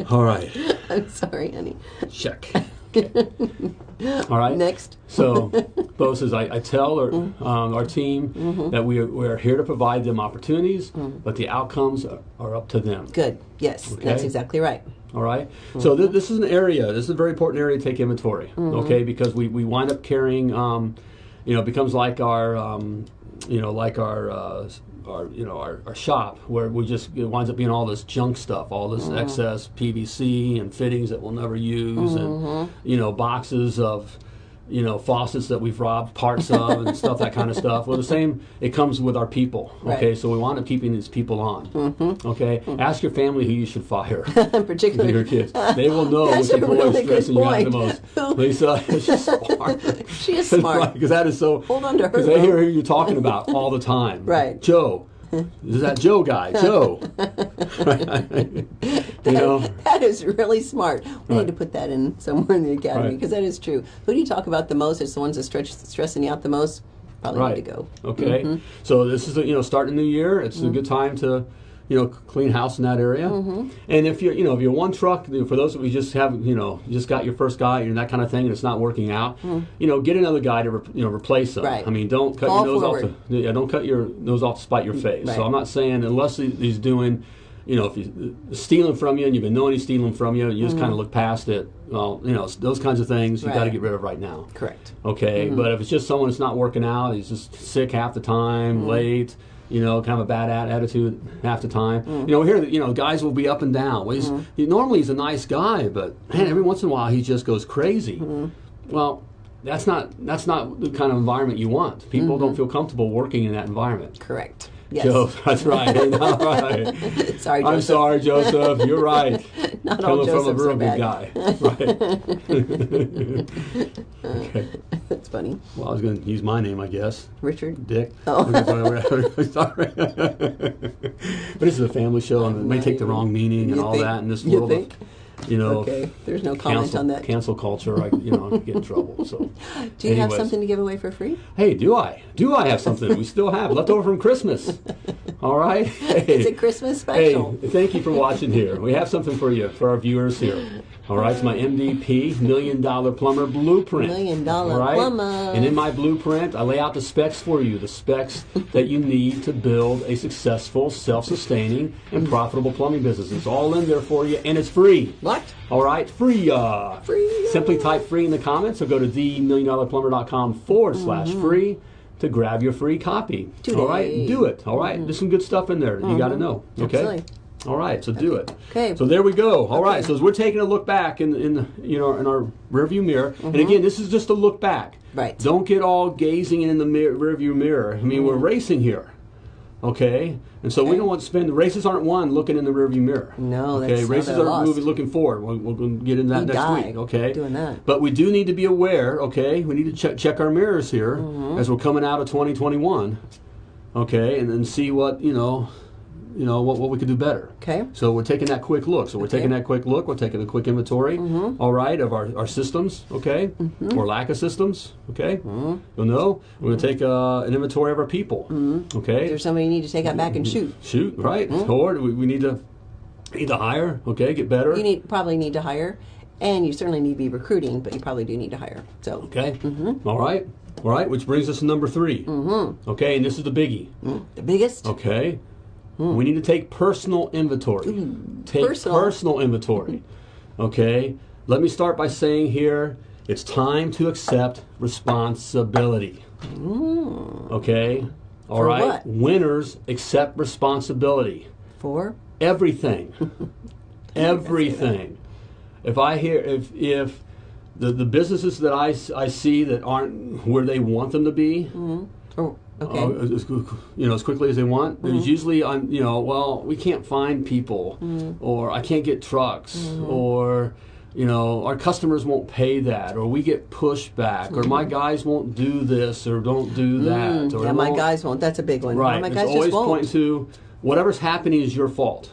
All right. I'm sorry, honey. Check. All right. Next. So, Bo says, I, I tell our, Mm-hmm. um, our team that we are, we are here to provide them opportunities, but the outcomes are, are up to them. Good. Yes, that's exactly right. All right. So Mm-hmm. th- this is an area. This is a very important area to take inventory. Okay, because we, we wind up carrying, um, you know, it becomes like our, um, you know, like our. Uh, our, you know, our, our shop where we just it winds up being all this junk stuff, all Mm-hmm. this excess PVC and fittings that we'll never use, Mm-hmm. and you know, boxes of, you know, faucets that we've robbed parts of and stuff, that kind of stuff. Well, the same, it comes with our people. Okay, Right. Mm-hmm. so we wind up keeping these people on. Okay, ask your family who you should fire. Particularly your kids. They will know That's which employee really is stressing you out the most. Lisa is just smart. She is smart. Because that is so. Hold on to her, Because they hear who you're talking about all the time. Right. Joe. Is that Joe guy? Joe. you know. That is really smart. We Right. need to put that in somewhere in the academy Right. because that is true. Who do you talk about the most? It's the ones that stretch stressing you out the most. Probably Right. need to go. Okay. Mm-hmm. So this is a, you know starting the new year. It's a good time to you know clean house in that area. Mm-hmm. And if you're you know if you're one truck for those of you just have you know you just got your first guy and that kind of thing and it's not working out, you know get another guy to re- you know replace them. Mm. Right. I mean don't cut Fall your nose forward. off. To, yeah, don't cut your nose off to spite your face. Right. So I'm not saying unless he's doing. You know, if he's stealing from you and you've been knowing he's stealing from you, you just kind of look past it. Well, you know, those kinds of things you got to Mm-hmm. Get rid of right now. Correct. Okay, Mm-hmm. but if it's just someone that's not working out, he's just sick half the time, Mm-hmm. late, you know, kind of a bad attitude half the time. Mm-hmm. You know, here, you know, guys will be up and down. Well, he's, he, normally he's a nice guy, but man, every once in a while he just goes crazy. Mm-hmm. Well, that's not that's not the kind of environment you want. People Mm-hmm. don't feel comfortable working in that environment. Correct. Yes. Joe, that's right. All right. Sorry, I'm Joseph. sorry, Joseph. You're right. Not all Coming from a Josephs real are good guy. Right. okay. That's funny. Well, I was going to use my name, I guess. Richard. Dick. Oh. Sorry. but this is a family show, and it may take the wrong meaning and all think- that in this you world think? of, you know, Okay. There's no comment cancel, on that. cancel culture. I, you know, get in trouble. So, Do you have something to give away for free? Hey, do I? Do I have something? we still have left over from Christmas. All right. Hey. It's a Christmas special. Hey, thank you for watching here. We have something for you, for our viewers here. All right, it's my MDP, Million Dollar Plumber Blueprint. Million Dollar right? Plumber. And in my blueprint, I lay out the specs for you, the specs that you need to build a successful, self-sustaining, and profitable plumbing business. It's all in there for you, and it's free. What? All right, free. Uh, Free. Simply type free in the comments or go to themilliondollarplumber.com forward slash free to grab your free copy. Today. All right, do it. All right, there's some good stuff in there that you got to know. Okay. Absolutely. All right, so do it. Okay. So there we go. All right, Okay. so as we're taking a look back in in the, you know in our rearview mirror, and again, this is just a look back. Mm-hmm. Right. Don't get all gazing in the mirror, rearview mirror. I mean, we're Mm-hmm. racing here. Okay, and so we don't want to spend. Races aren't won looking in the rearview mirror. No, okay. races they're are lost. moving, looking forward. We'll, we'll get into that We next die week. Okay, doing that. But we do need to be aware. Okay, we need to check check our mirrors here Mm-hmm. as we're coming out of 2021. Okay, and then see what you know, you know what, what we could do better. Okay. So we're taking that quick look. So we're Okay. taking that quick look. We're taking a quick inventory. Mm-hmm. all right, of our, our systems. Okay, mm-hmm. or lack of systems. Okay, mm-hmm. you'll know. We're going to take uh, an inventory of our people. Okay, There's somebody you need to take out back and shoot. shoot right. Or we, we need to need to hire. Okay, get better. You need probably need to hire, and you certainly need to be recruiting, but you probably do need to hire. So Okay. All right. All right. Which brings us to number 3 Mm-hmm. Okay, and this is the biggie. Mm, the biggest. Okay. Hmm. We need to take personal inventory. Hmm. take personal. personal inventory. okay. Let me start by saying here it's time to accept responsibility. Hmm. Okay. All For right. what? Winners accept responsibility. For Everything. Everything. If I hear if if the, the businesses that I, I see that aren't where they want them to be, oh, okay. uh, as, you know, as quickly as they want. There's mm-hmm. usually, on you know, well, we can't find people, mm. or I can't get trucks, mm-hmm. or you know, our customers won't pay that, or we get pushback, or my mm-hmm. guys won't do this, or don't do mm. that, or yeah, my guys won't. That's a big one. Right. Oh, my it's guys always just won't. pointing to whatever's happening is your fault.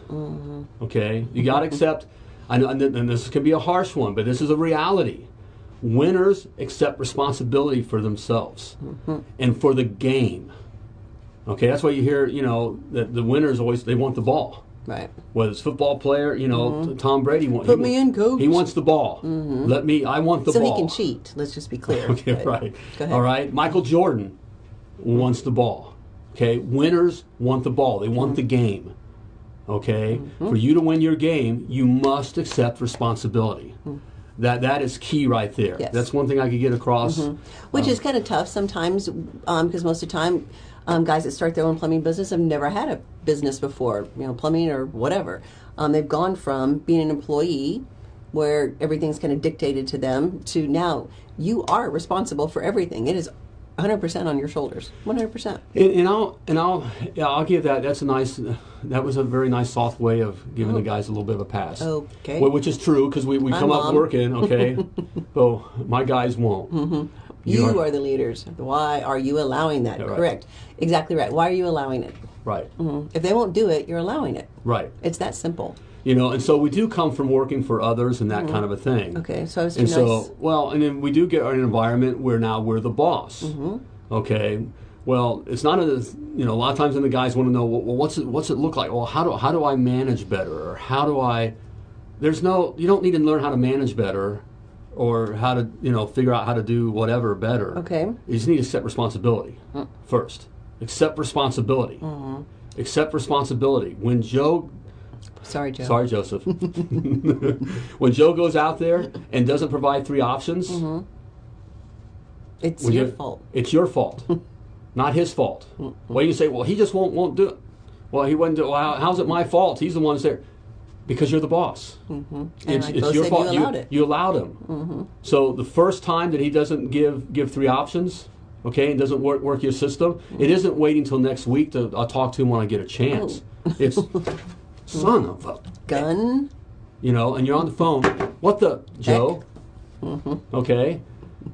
Okay. You got to accept. I know, and this can be a harsh one, but this is a reality. Winners accept responsibility for themselves and for the game. Okay, that's why you hear, you know, that the winners always they want the ball. Right. Whether it's football player, you know, t- Tom Brady. wa- Mm-hmm. Put he me in, coach. Mm-hmm. He wants the ball. Let me. I want the so ball. So he can cheat. Let's just be clear. Okay, But- right. Go ahead. All right. Michael Jordan wants the ball. Okay. Winners want the ball. They want the Mm-hmm. game. Okay. For you to win your game, you must accept responsibility. That that is key right there. Mm-hmm. Yes. That's one thing I could get across. Which is kind of tough sometimes because most of the time, um, guys that start their own plumbing business have never had a business before, you know, plumbing or whatever. Um, they've gone from being an employee where everything's kind of dictated to them to now you are responsible for everything. It is 100% on your shoulders. 100%. And, and I'll and I'll yeah, I'll give that. That's a nice. That was a very nice soft way of giving the guys a little bit of a pass. Oh. Okay. Wh- Which is true because we, we come up working. Okay. so my guys won't. Mm-hmm. You, are, the leaders. Why are you allowing that? Yeah, right. Correct. Exactly right. Why are you allowing it? right. Mhm. If they won't do it, you're allowing it. Right. It's that simple. You know, and so we do come from working for others and that kind of a thing. Mm-hmm. Okay, so it's And nice. so, well, and then we do get an environment where now we're the boss. Mm-hmm. Okay. Well, it's not as you know. A lot of times, when the guys want to know, well, what's it, what's it look like? Well, how do how do I manage better, or how do I? There's no. You don't need to learn how to manage better, or how to you know figure out how to do whatever better. Okay. You just need to set responsibility first. Accept responsibility. Mm-hmm. Accept responsibility. When Joe Sorry, Joe. Sorry, Joseph. when Joe goes out there and doesn't provide three options, It's your you- fault. It's your fault, not his fault. Well, you say, well, he just won't won't do it. Well, he wouldn't do. Well, how, how's it my fault? He's the one that's there. Because you're the boss. Mm-hmm. And like Bo said, you allowed it. You allowed him. Mm-hmm. So the first time that he doesn't give give three options, okay, and doesn't work work your system, Mm-hmm. it isn't waiting till next week to I'll talk to him when I get a chance. Oh. It's son of a Gun. you know, and you're on the phone. What the Joe? Mm-hmm. Okay,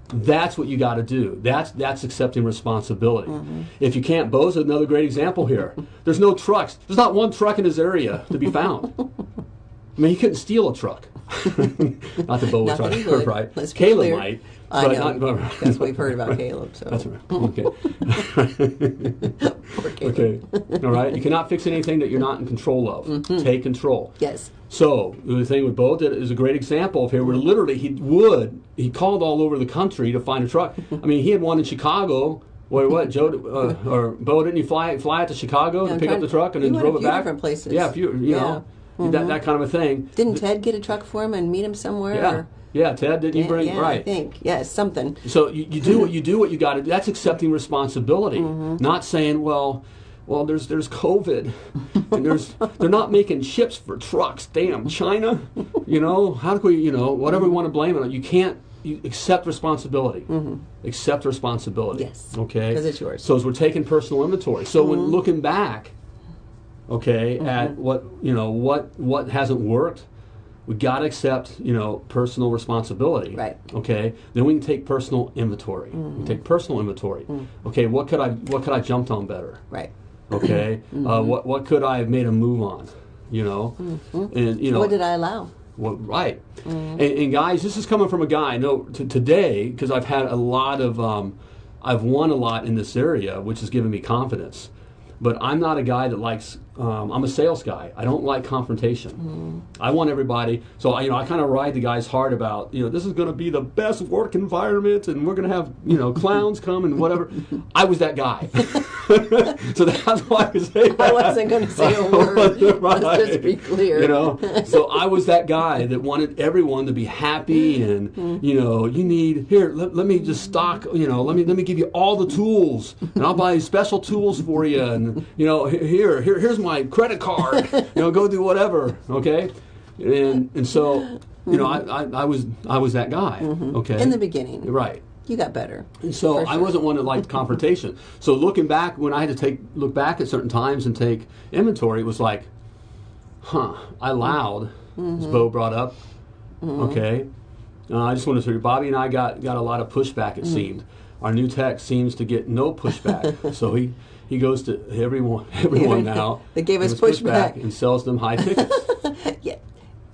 that's what you got to do. That's that's accepting responsibility. Mm-hmm. If you can't, Bo's another great example here. There's no trucks. There's not one truck in his area to be found. I mean, he couldn't steal a truck. not that Bo was trying to right. Let's Caleb might. I but know. not- That's what we've heard about Caleb. So That's right. Okay. Poor Caleb. okay. All right. You cannot fix anything that you're not in control of. Mm-hmm. Take control. Yes. So the thing with Bo did is a great example of here, where literally he would he called all over the country to find a truck. I mean, he had one in Chicago. Where what Joe uh, or Bo didn't you fly fly out to Chicago Yeah, to pick up the truck and then drove it back? different places. Yeah, a few, you Yeah. Mm-hmm. know that that kind of a thing. Didn't Ted get a truck for him and meet him somewhere? Yeah, or- yeah. Ted, didn't you bring yeah, right? I think yes, something. So you, you do what you do what you got to do. That's accepting responsibility, Mm-hmm. not saying, well, well, there's there's COVID, and there's they're not making chips for trucks. Damn, China, you know how do we, you know, whatever we want to blame it on, you can't. You accept responsibility. Accept responsibility. Mm-hmm. Yes, Okay. 'cause it's yours. Mm-hmm. So as we're taking personal inventory, so when looking back, okay, at what you know, what what hasn't worked, we got to accept you know personal responsibility Right. okay then we can take personal inventory we mm. take personal inventory mm. okay what could i what could i jumped on better Right. okay uh, mm-hmm. what what could i have made a move on you know mm-hmm. and you know What did I allow? well, right. Mm-hmm. And, and guys, this is coming from a guy. No, t- today because I've had a lot of, um, I've won a lot in this area, which has given me confidence. But I'm not a guy that likes. Um, I'm a sales guy. I don't like confrontation. Mm. I want everybody. So I, you know, I kind of ride the guys hard about. You know, this is going to be the best work environment, and we're going to have you know clowns come and whatever. I was that guy. so that's why I was say I wasn't going to say a word. Let's just be clear. You know, so I was that guy that wanted everyone to be happy, and mm-hmm. you know, you need here. Let, let me just stock. Mm-hmm. You know, let me let me give you all the tools, and I'll buy special tools for you, and you know, here here here's my credit card. You know, go do whatever. Okay, and and so you know, I, I, I was I was that guy. Okay, In the beginning, right. you got better. And So For I wasn't one that liked confrontation. So looking back, when I had to take look back at certain times and take inventory, it was like, huh, I allowed, Mm-hmm. as Bo brought up. Okay, uh, I just want to say, Bobby and I got got a lot of pushback. It seemed our new tech seems to get no pushback. so he. He goes to everyone, everyone now. They gave us pushback. and sells them high tickets. Yeah.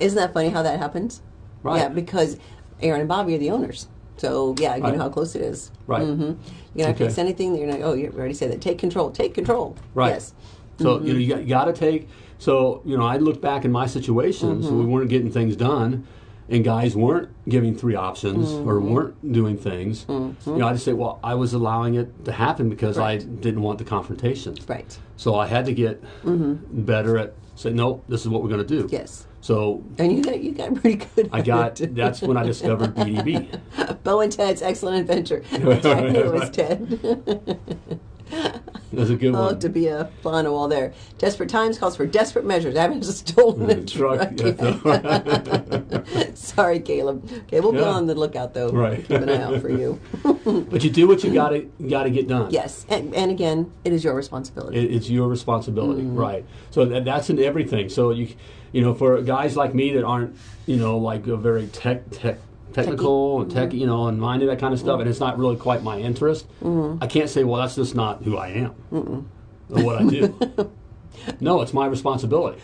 Isn't that funny how that happens? Right. Yeah, because Aaron and Bobby are the owners. So yeah, you Right. know how close it is. Right. Mm-hmm. You're not Okay. fix anything. You're not. Oh, you already said that. Take control. Take control. Right. Yes. So you know you got, you got to take. So you know I look back in my situations, we weren't getting things done, and guys weren't giving three options or mm-hmm. weren't doing things. Mm-hmm. You know I just say, well, I was allowing it to happen because I didn't want the confrontation. Right. So I had to get mm-hmm. better at saying, nope, this is what we're going to do. Yes. So And you got you got pretty good. I at got that's when I discovered BDB. Bo and Ted's Excellent Adventure. Which I knew it was Ted. Was a good Oh, one. to be a fun wall there. Desperate times calls for desperate measures. I haven't stolen a Truck, truck. yet. Sorry, Caleb. Okay, we'll be on the lookout though. Right. Keep an eye out for you. But you do what you got to got to get done. Yes, and, and again, it is your responsibility. It, it's your responsibility, Mm-hmm. right? So that, that's in everything. So you, you know, for guys like me that aren't, you know, like a very tech tech technical and Mm-hmm. tech, you know, and minded that kind of stuff, and it's not really quite my interest. Mm-hmm. I can't say, well, that's just not who I am or what I do. no, it's my responsibility.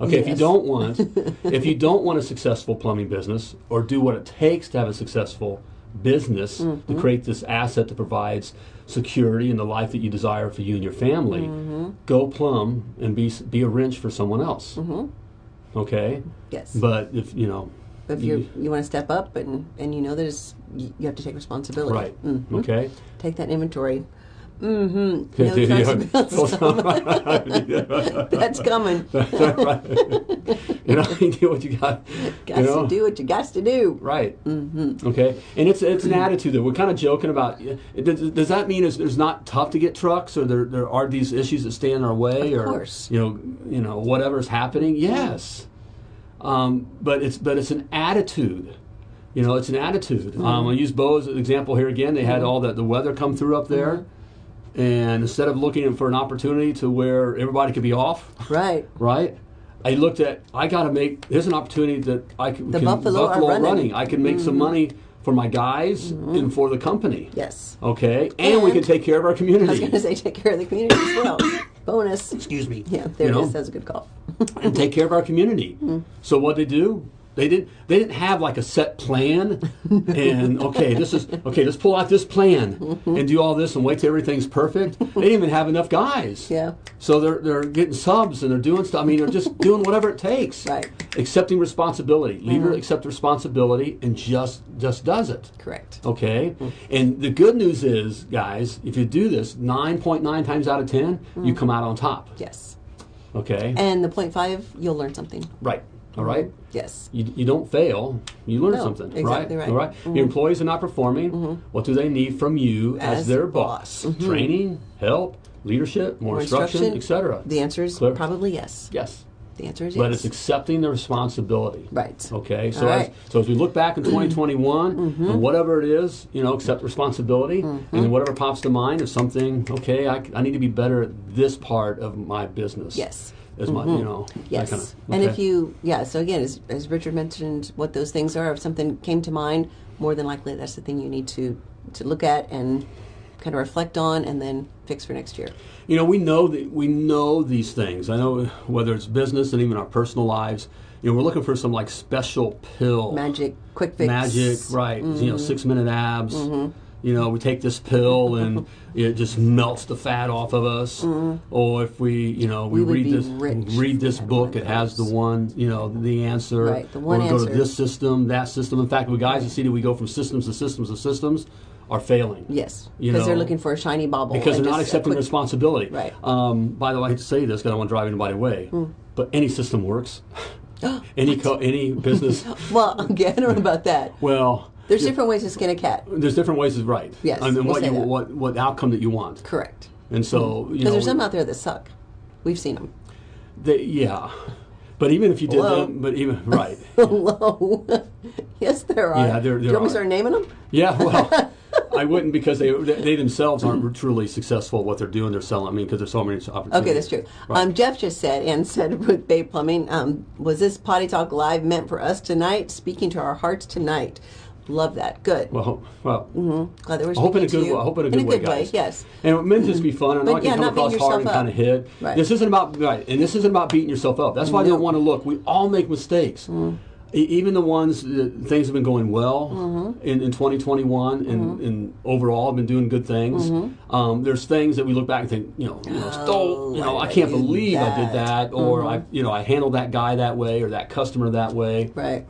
Okay, if you don't want, if you don't want a successful plumbing business or do what it takes to have a successful business Mm-hmm. to create this asset that provides security and the life that you desire for you and your family, Mm-hmm. go plumb and be be a wrench for someone else. Mm-hmm. Okay, yes. but if you know, if you you want to step up and and you know that it's, you, have to take responsibility. right, Mm. okay. Take that inventory. Mm-hmm. No That's coming. you know, you do what you got. Got you know? to do what you got to do. Right. Mm-hmm. Okay. And it's it's an attitude that we're kind of joking about. Does, does that mean it's, it's not tough to get trucks, or there, there are these issues that stand in our way, Of or course. you know you know whatever's happening? Yes. Um, but it's but it's an attitude. You know, it's an attitude. Um, mm-hmm. I use Bo as an example here again. They had mm-hmm. all that the weather come through up there, mm-hmm. and instead of looking for an opportunity to where everybody could be off, Right. right? I looked at. I got to make. Here's an opportunity that I can. The can Buffalo are running. I can make some money for my guys and for the company. Yes. Okay, and, we can take care of our community. I was going to say take care of the community as well. Bonus. Excuse me. Yeah, there You it know? is. That's a good call. and take care of our community. Mm-hmm. So what they do? They didn't. They didn't have like a set plan, and okay, this is okay. Let's pull out this plan Mm-hmm. and do all this and wait till everything's perfect. They didn't even have enough guys. Yeah. So they're they're getting subs and they're doing stuff. I mean, they're just doing whatever it takes. Right. Accepting responsibility. Leader mm-hmm. accepts responsibility and just just does it. Correct. Okay. Mm-hmm. And the good news is, guys, if you do this nine point nine times out of 10 you mm-hmm. come out on top. Yes. Okay. And the point five, you'll learn something. right. All right. Yes. You, you don't fail. You learn No, something. exactly right. Mm-hmm. All right. Your employees are not performing. What do they need from you as, As their boss. boss? Training, help, leadership, more, More instruction, instruction. etc. The answer is Clear? probably yes. yes. The answer is yes. But it's accepting the responsibility. Right. Okay. So All as. Mm-hmm. so as we look back in 2021 and whatever it is, you know, accept responsibility, and then whatever pops to mind is something. Okay, I, I need to be better at this part of my business. Yes. As my, you know. that Yes. kind of- And if you, yeah, so again, as, as Richard mentioned, what those things are, if something came to mind, more than likely that's the thing you need to, to look at and kind of reflect on and then fix for next year. You know, we know that we know these things. I know whether it's business and even our personal lives. You know, we're looking for some like special pill, Magic, quick fix. magic, right? You Mm-hmm. know, six minute abs. You know, we take this pill and it just melts the fat off of us. Or if we, you know, we, Mm-hmm. We read this read this book. It has the one, you know, the answer. Right, the one or we go to this system, that system. In fact, the guys that see that we go from systems to systems to systems are failing. Yes. You Because they're looking for a shiny bauble. because they're not accepting quick- responsibility. Right. Um, by the way, I hate to say this because I don't want to drive anybody away, Hmm. but any system works. any co- any business. Well, okay, I don't know about that. Well, There's different ways to skin a cat. there's different ways is right. Yes, and we'll what you that. what what outcome that you want. Correct. And so you Because know, there's some out there that suck. We've seen them. they, yeah. But even if you did Hello? them, but even right, Hello. yes, there are. Yeah, there- Do you there want me are. to start naming them? yeah. Well, I wouldn't because they they themselves aren't truly successful at what they're doing. They're selling. I mean, because there's so many opportunities. Okay, that's true. Right. Um, Jeff just said, and said with Bay Plumbing, um, was this Potty Talk Live meant for us tonight? Speaking to our hearts tonight. Love that. Good. well, well. Glad that we're I hope in a to good way. I hope in a good, way, guys. yes. And it meant just be fun. I know But I can yeah, come across hard and kind of hit. Right. This isn't about right, and this isn't about beating yourself up. That's why No. don't want to look. We all make mistakes. Mm. E- even the ones that things have been going well Mm-hmm. in, in 2021 and, and overall have been doing good things. Mm-hmm. Um, there's things that we look back and think, you know, you know, stole, you know, I can't I believe I did that? that, or Mm-hmm. I, you know, I handled that guy that way or that customer that way, Right.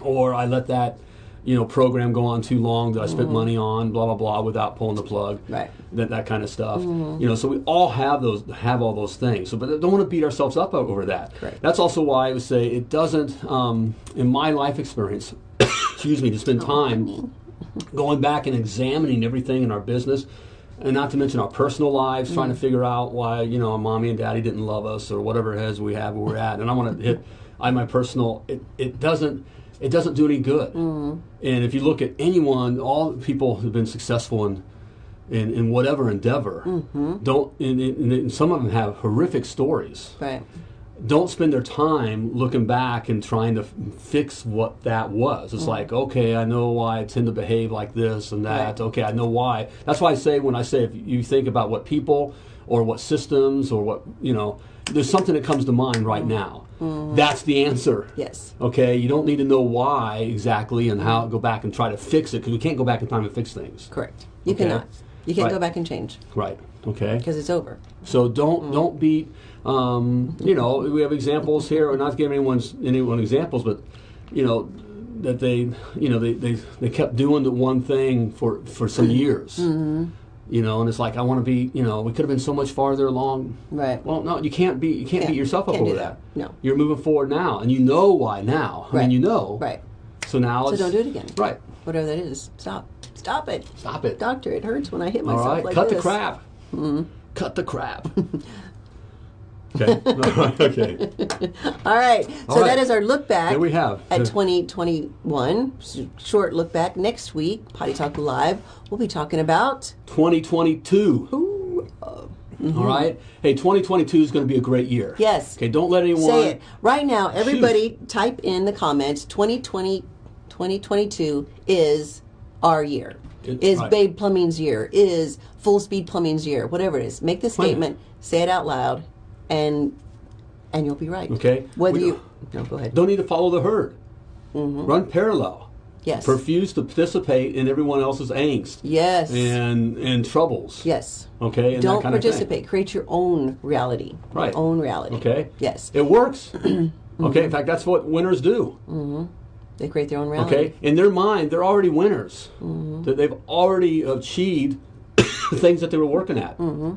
or I let that, you know, program go on too long that I spent Mm-hmm. money on, blah blah blah, without pulling the plug, Right. That that kind of stuff. Mm-hmm. You know, so we all have those, have all those things. So, but don't want to beat ourselves up over that. Correct. That's also why I would say it doesn't, um, in my life experience, excuse me, to spend time going back and examining everything in our business. And not to mention our personal lives, trying to figure out why you know mommy and daddy didn't love us or whatever it is we have where we're at. And I want to hit I my personal. It, it doesn't it doesn't do any good. And if you look at anyone, all the people who've been successful in in, in whatever endeavor, don't and, and, and some of them have horrific stories Right. don't spend their time looking back and trying to f- fix what that was. Mm-hmm. It's like, okay, I know why I tend to behave like this and that. Right. Okay, I know why. That's why I say when I say if you think about what people or what systems or what, you know, there's something that comes to mind right now. That's the answer. Yes. Okay, you don't need to know why exactly and how go back and try to fix it because we can't go back in time and fix things. Correct. You Okay. cannot. You can't Right. go back and change Right. Okay. because it's over. So don't Mm-hmm. don't beat. Um, you know, we have examples here. Or not to give anyone's anyone examples, but you know that they you know they, they, they kept doing the one thing for for some years. Mm-hmm. You know, and it's like I want to be. You know, we could have been so much farther along. Right. Well, no, you can't be. You can't Can't- beat yourself up can't over that. that. No. you're moving forward now, and you know why now. I Right. mean, you know. Right. So now So don't do it again. Right. Whatever that is. Stop. Stop it. Stop it. Doctor, it hurts when I hit All myself right. like Cut this. the crap. Mm-hmm. Cut the crap. okay. All right. Okay. All right. So right. that is our look back. There we have. At 2021. Short look back. Next week, Potty Talk Live, we'll be talking about. 2022. Ooh, uh, All right. Hey, 2022 is going to be a great year. Yes. Okay. Don't let anyone Say it. Right now, everybody type in the comments 2020, 2022 is our year. It- Is right. Babe Plumbing's year. Is Full Speed Plumbing's year. Whatever it is. Make the statement, say it out loud, and and you'll be right. Okay. Whether We you. No, go ahead. Don't need to follow the herd. Mm-hmm. Run parallel. Yes. Refuse to participate in everyone else's angst Yes. and and troubles. yes. Okay. And Don't that kind Of participate. Create your own reality. Right. Your own reality. Okay. Yes. It works. Mm-hmm. Okay. In fact, that's what winners do. They create their own reality. Okay. In their mind, they're already winners. Mm-hmm. That they've already achieved the things that they were working at. Mm-hmm.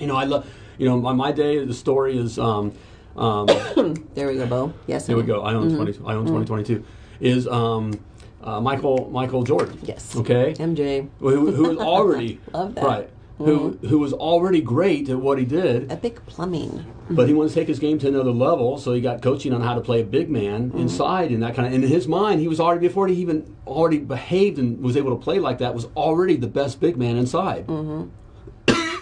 You know, I love. You know, my, my day. The story is. Um, um, There we go, Bo. Yes. Here we go. I own Mm-hmm. twenty. I own twenty twenty two. Is um, uh, Michael Michael Jordan? Yes. Okay. MJ. Who, who was already Love that. Mm-hmm. right? Who who was already great at what he did, Epic Plumbing. but he wanted to take his game to another level. So he got coaching on how to play a big man Mm-hmm. inside and that kind of. And in his mind, he was already before he even already behaved and was able to play like that. Was already the best big man inside.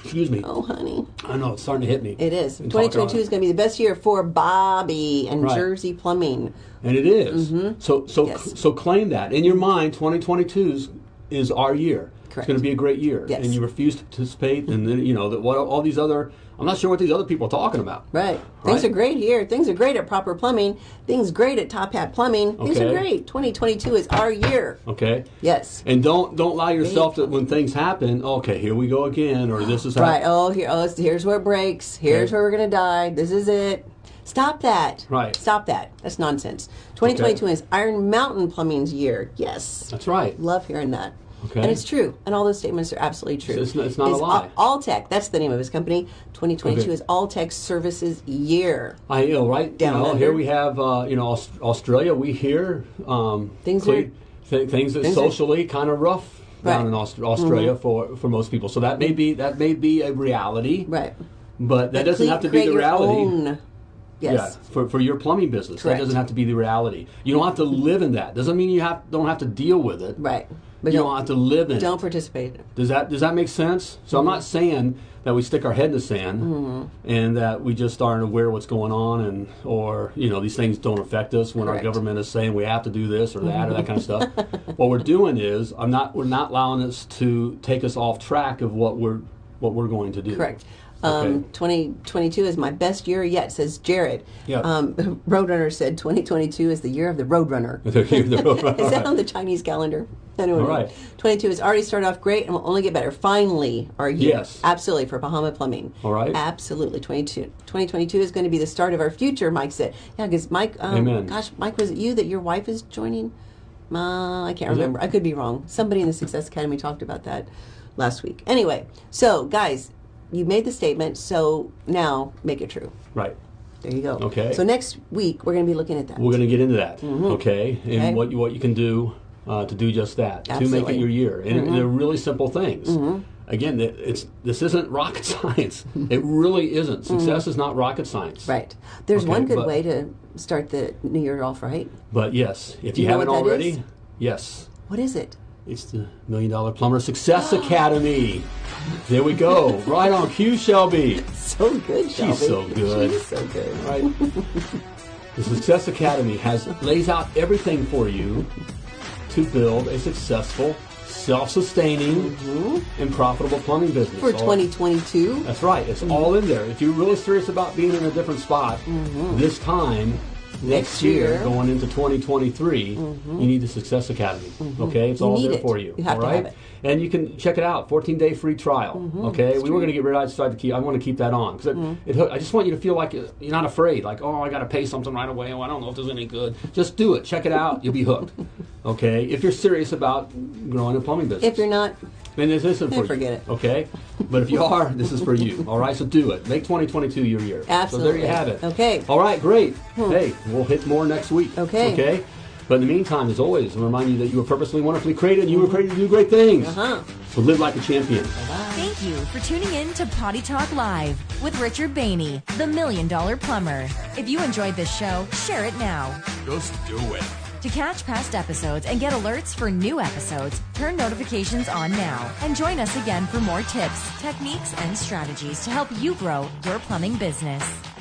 Excuse me. Mm-hmm. Oh, honey. I know it's starting to hit me. It is. 2022 is going to be the best year for Bobby and Right. Jersey Plumbing. And it is. So so Mm-hmm. Yes. so claim that in your mind. 2022 is, is our year. Correct. It's going to be a great year. Yes. And you refuse to participate, and then you know that what all these other. I'm not sure what these other people are talking about. Right. Things Right. are great here. Things are great at Proper Plumbing. Things great at Top Hat Plumbing. Things are great. 2022 is our year. Okay. Yes. And don't don't allow yourself to when things happen. Okay, here we go again, or this is Right. Oh, here. Oh, here's where it breaks. Here's Okay. where we're going to die. This is it. Stop that. Right. Stop that. That's nonsense. 2022 is Iron Mountain Plumbing's year. Yes. That's right. Love hearing that. Okay. And it's true. And all those statements are absolutely true. It's not- it's not a lie. All Tech, that's the name of his company. 2022 Okay. is All Tech Services Year. I know right. Down you know, here we have uh, you know Australia. We hear um, Things cle- are- th- things that things are- socially kind of rough down Right. Mm-hmm. in Aust- Australia for for most people. So that may be that may be a reality. Right. But that doesn't have to be the reality. Yes. Yeah, for, for your plumbing business, Correct. that doesn't have to be the reality. You don't have to live in that. Doesn't mean you have don't have to deal with it. Right. But You don't, don't have to live in don't it. participate. Does that does that make sense? So I'm Mm-hmm. not saying that we stick our head in the sand and that we just aren't aware of what's going on and or you know these things don't affect us when Correct. Mm-hmm. our government is saying we have to do this or that or that kind of stuff. what we're doing is I'm not we're not allowing us to take us off track of what we're what we're going to do. Correct. Um, Okay. 2022 is my best year yet, says Jared. Yeah. Um, Roadrunner said 2022 is the year of the Roadrunner. The year of the Roadrunner, is that on the Chinese calendar? I don't know. All right. 22 has already started off great and will only get better. Finally, our year. Yes. Absolutely, for Bahama Plumbing. All right. Absolutely. 22, 2022 is going to be the start of our future, Mike said. Yeah, because Mike, um, Amen. gosh, Mike, was it you that your wife is joining? Uh, I can't Was it? remember. I could be wrong. Somebody in the Success Academy talked about that last week. Anyway, so guys, you made the statement, so now make it true. Right. There you go. Okay. So next week we're going to be looking at that. We're going to get into that, mm-hmm. okay? And Okay. what you what you can do uh, to do just that to make it your year, and, and mm-hmm. they're really simple things. Mm-hmm. Again, it's this isn't rocket science. it really isn't. Success is not rocket science. Right. There's Okay, one good but- way to start the new year off right. But yes, if you, you haven't already, yes, What is it? It's the Million Dollar Plumber Success Academy. There we go. right on cue, Shelby. So good, Shelby. She's so good. She's so good. Right. the Success Academy has lays out everything for you to build a successful, self-sustaining, and profitable plumbing business. Mm-hmm. For All- 2022. That's right. It's all in there. If you're really serious about being in a different spot this time next, Mm-hmm. Year. Mm-hmm. going into 2023, you need the Success Academy. Okay, it's You all there it. for you. You have all to have it. Mm-hmm. and you can check it out. 14 day free trial. Okay, we were going to get rid. of I decided to keep. I want to keep that on because Mm-hmm. it, it, I just want you to feel like you're not afraid. Like, oh, I got to pay something right away. Oh, I don't know if there's any good. Just do it. Check it out. You'll be hooked. Okay, if you're serious about growing a plumbing business. If you're not, Then this isn't Then for forget you. it. Okay? But if you are, this is for you. All right? So do it. Make 2022 your year. Absolutely. So there you have it. Okay. Hmm. All right, great. Hey, we'll hit more next week. Okay. Okay? But in the meantime, as always, I remind you that you were purposely, wonderfully created, and you were created to do great things. uh-huh. So live like a champion. Thank you for tuning in to Potty Talk Live with Richard Bainey, the Million Dollar Plumber. If you enjoyed this show, share it now. Just do it. To catch past episodes and get alerts for new episodes, turn notifications on now and join us again for more tips, techniques, and strategies to help you grow your plumbing business.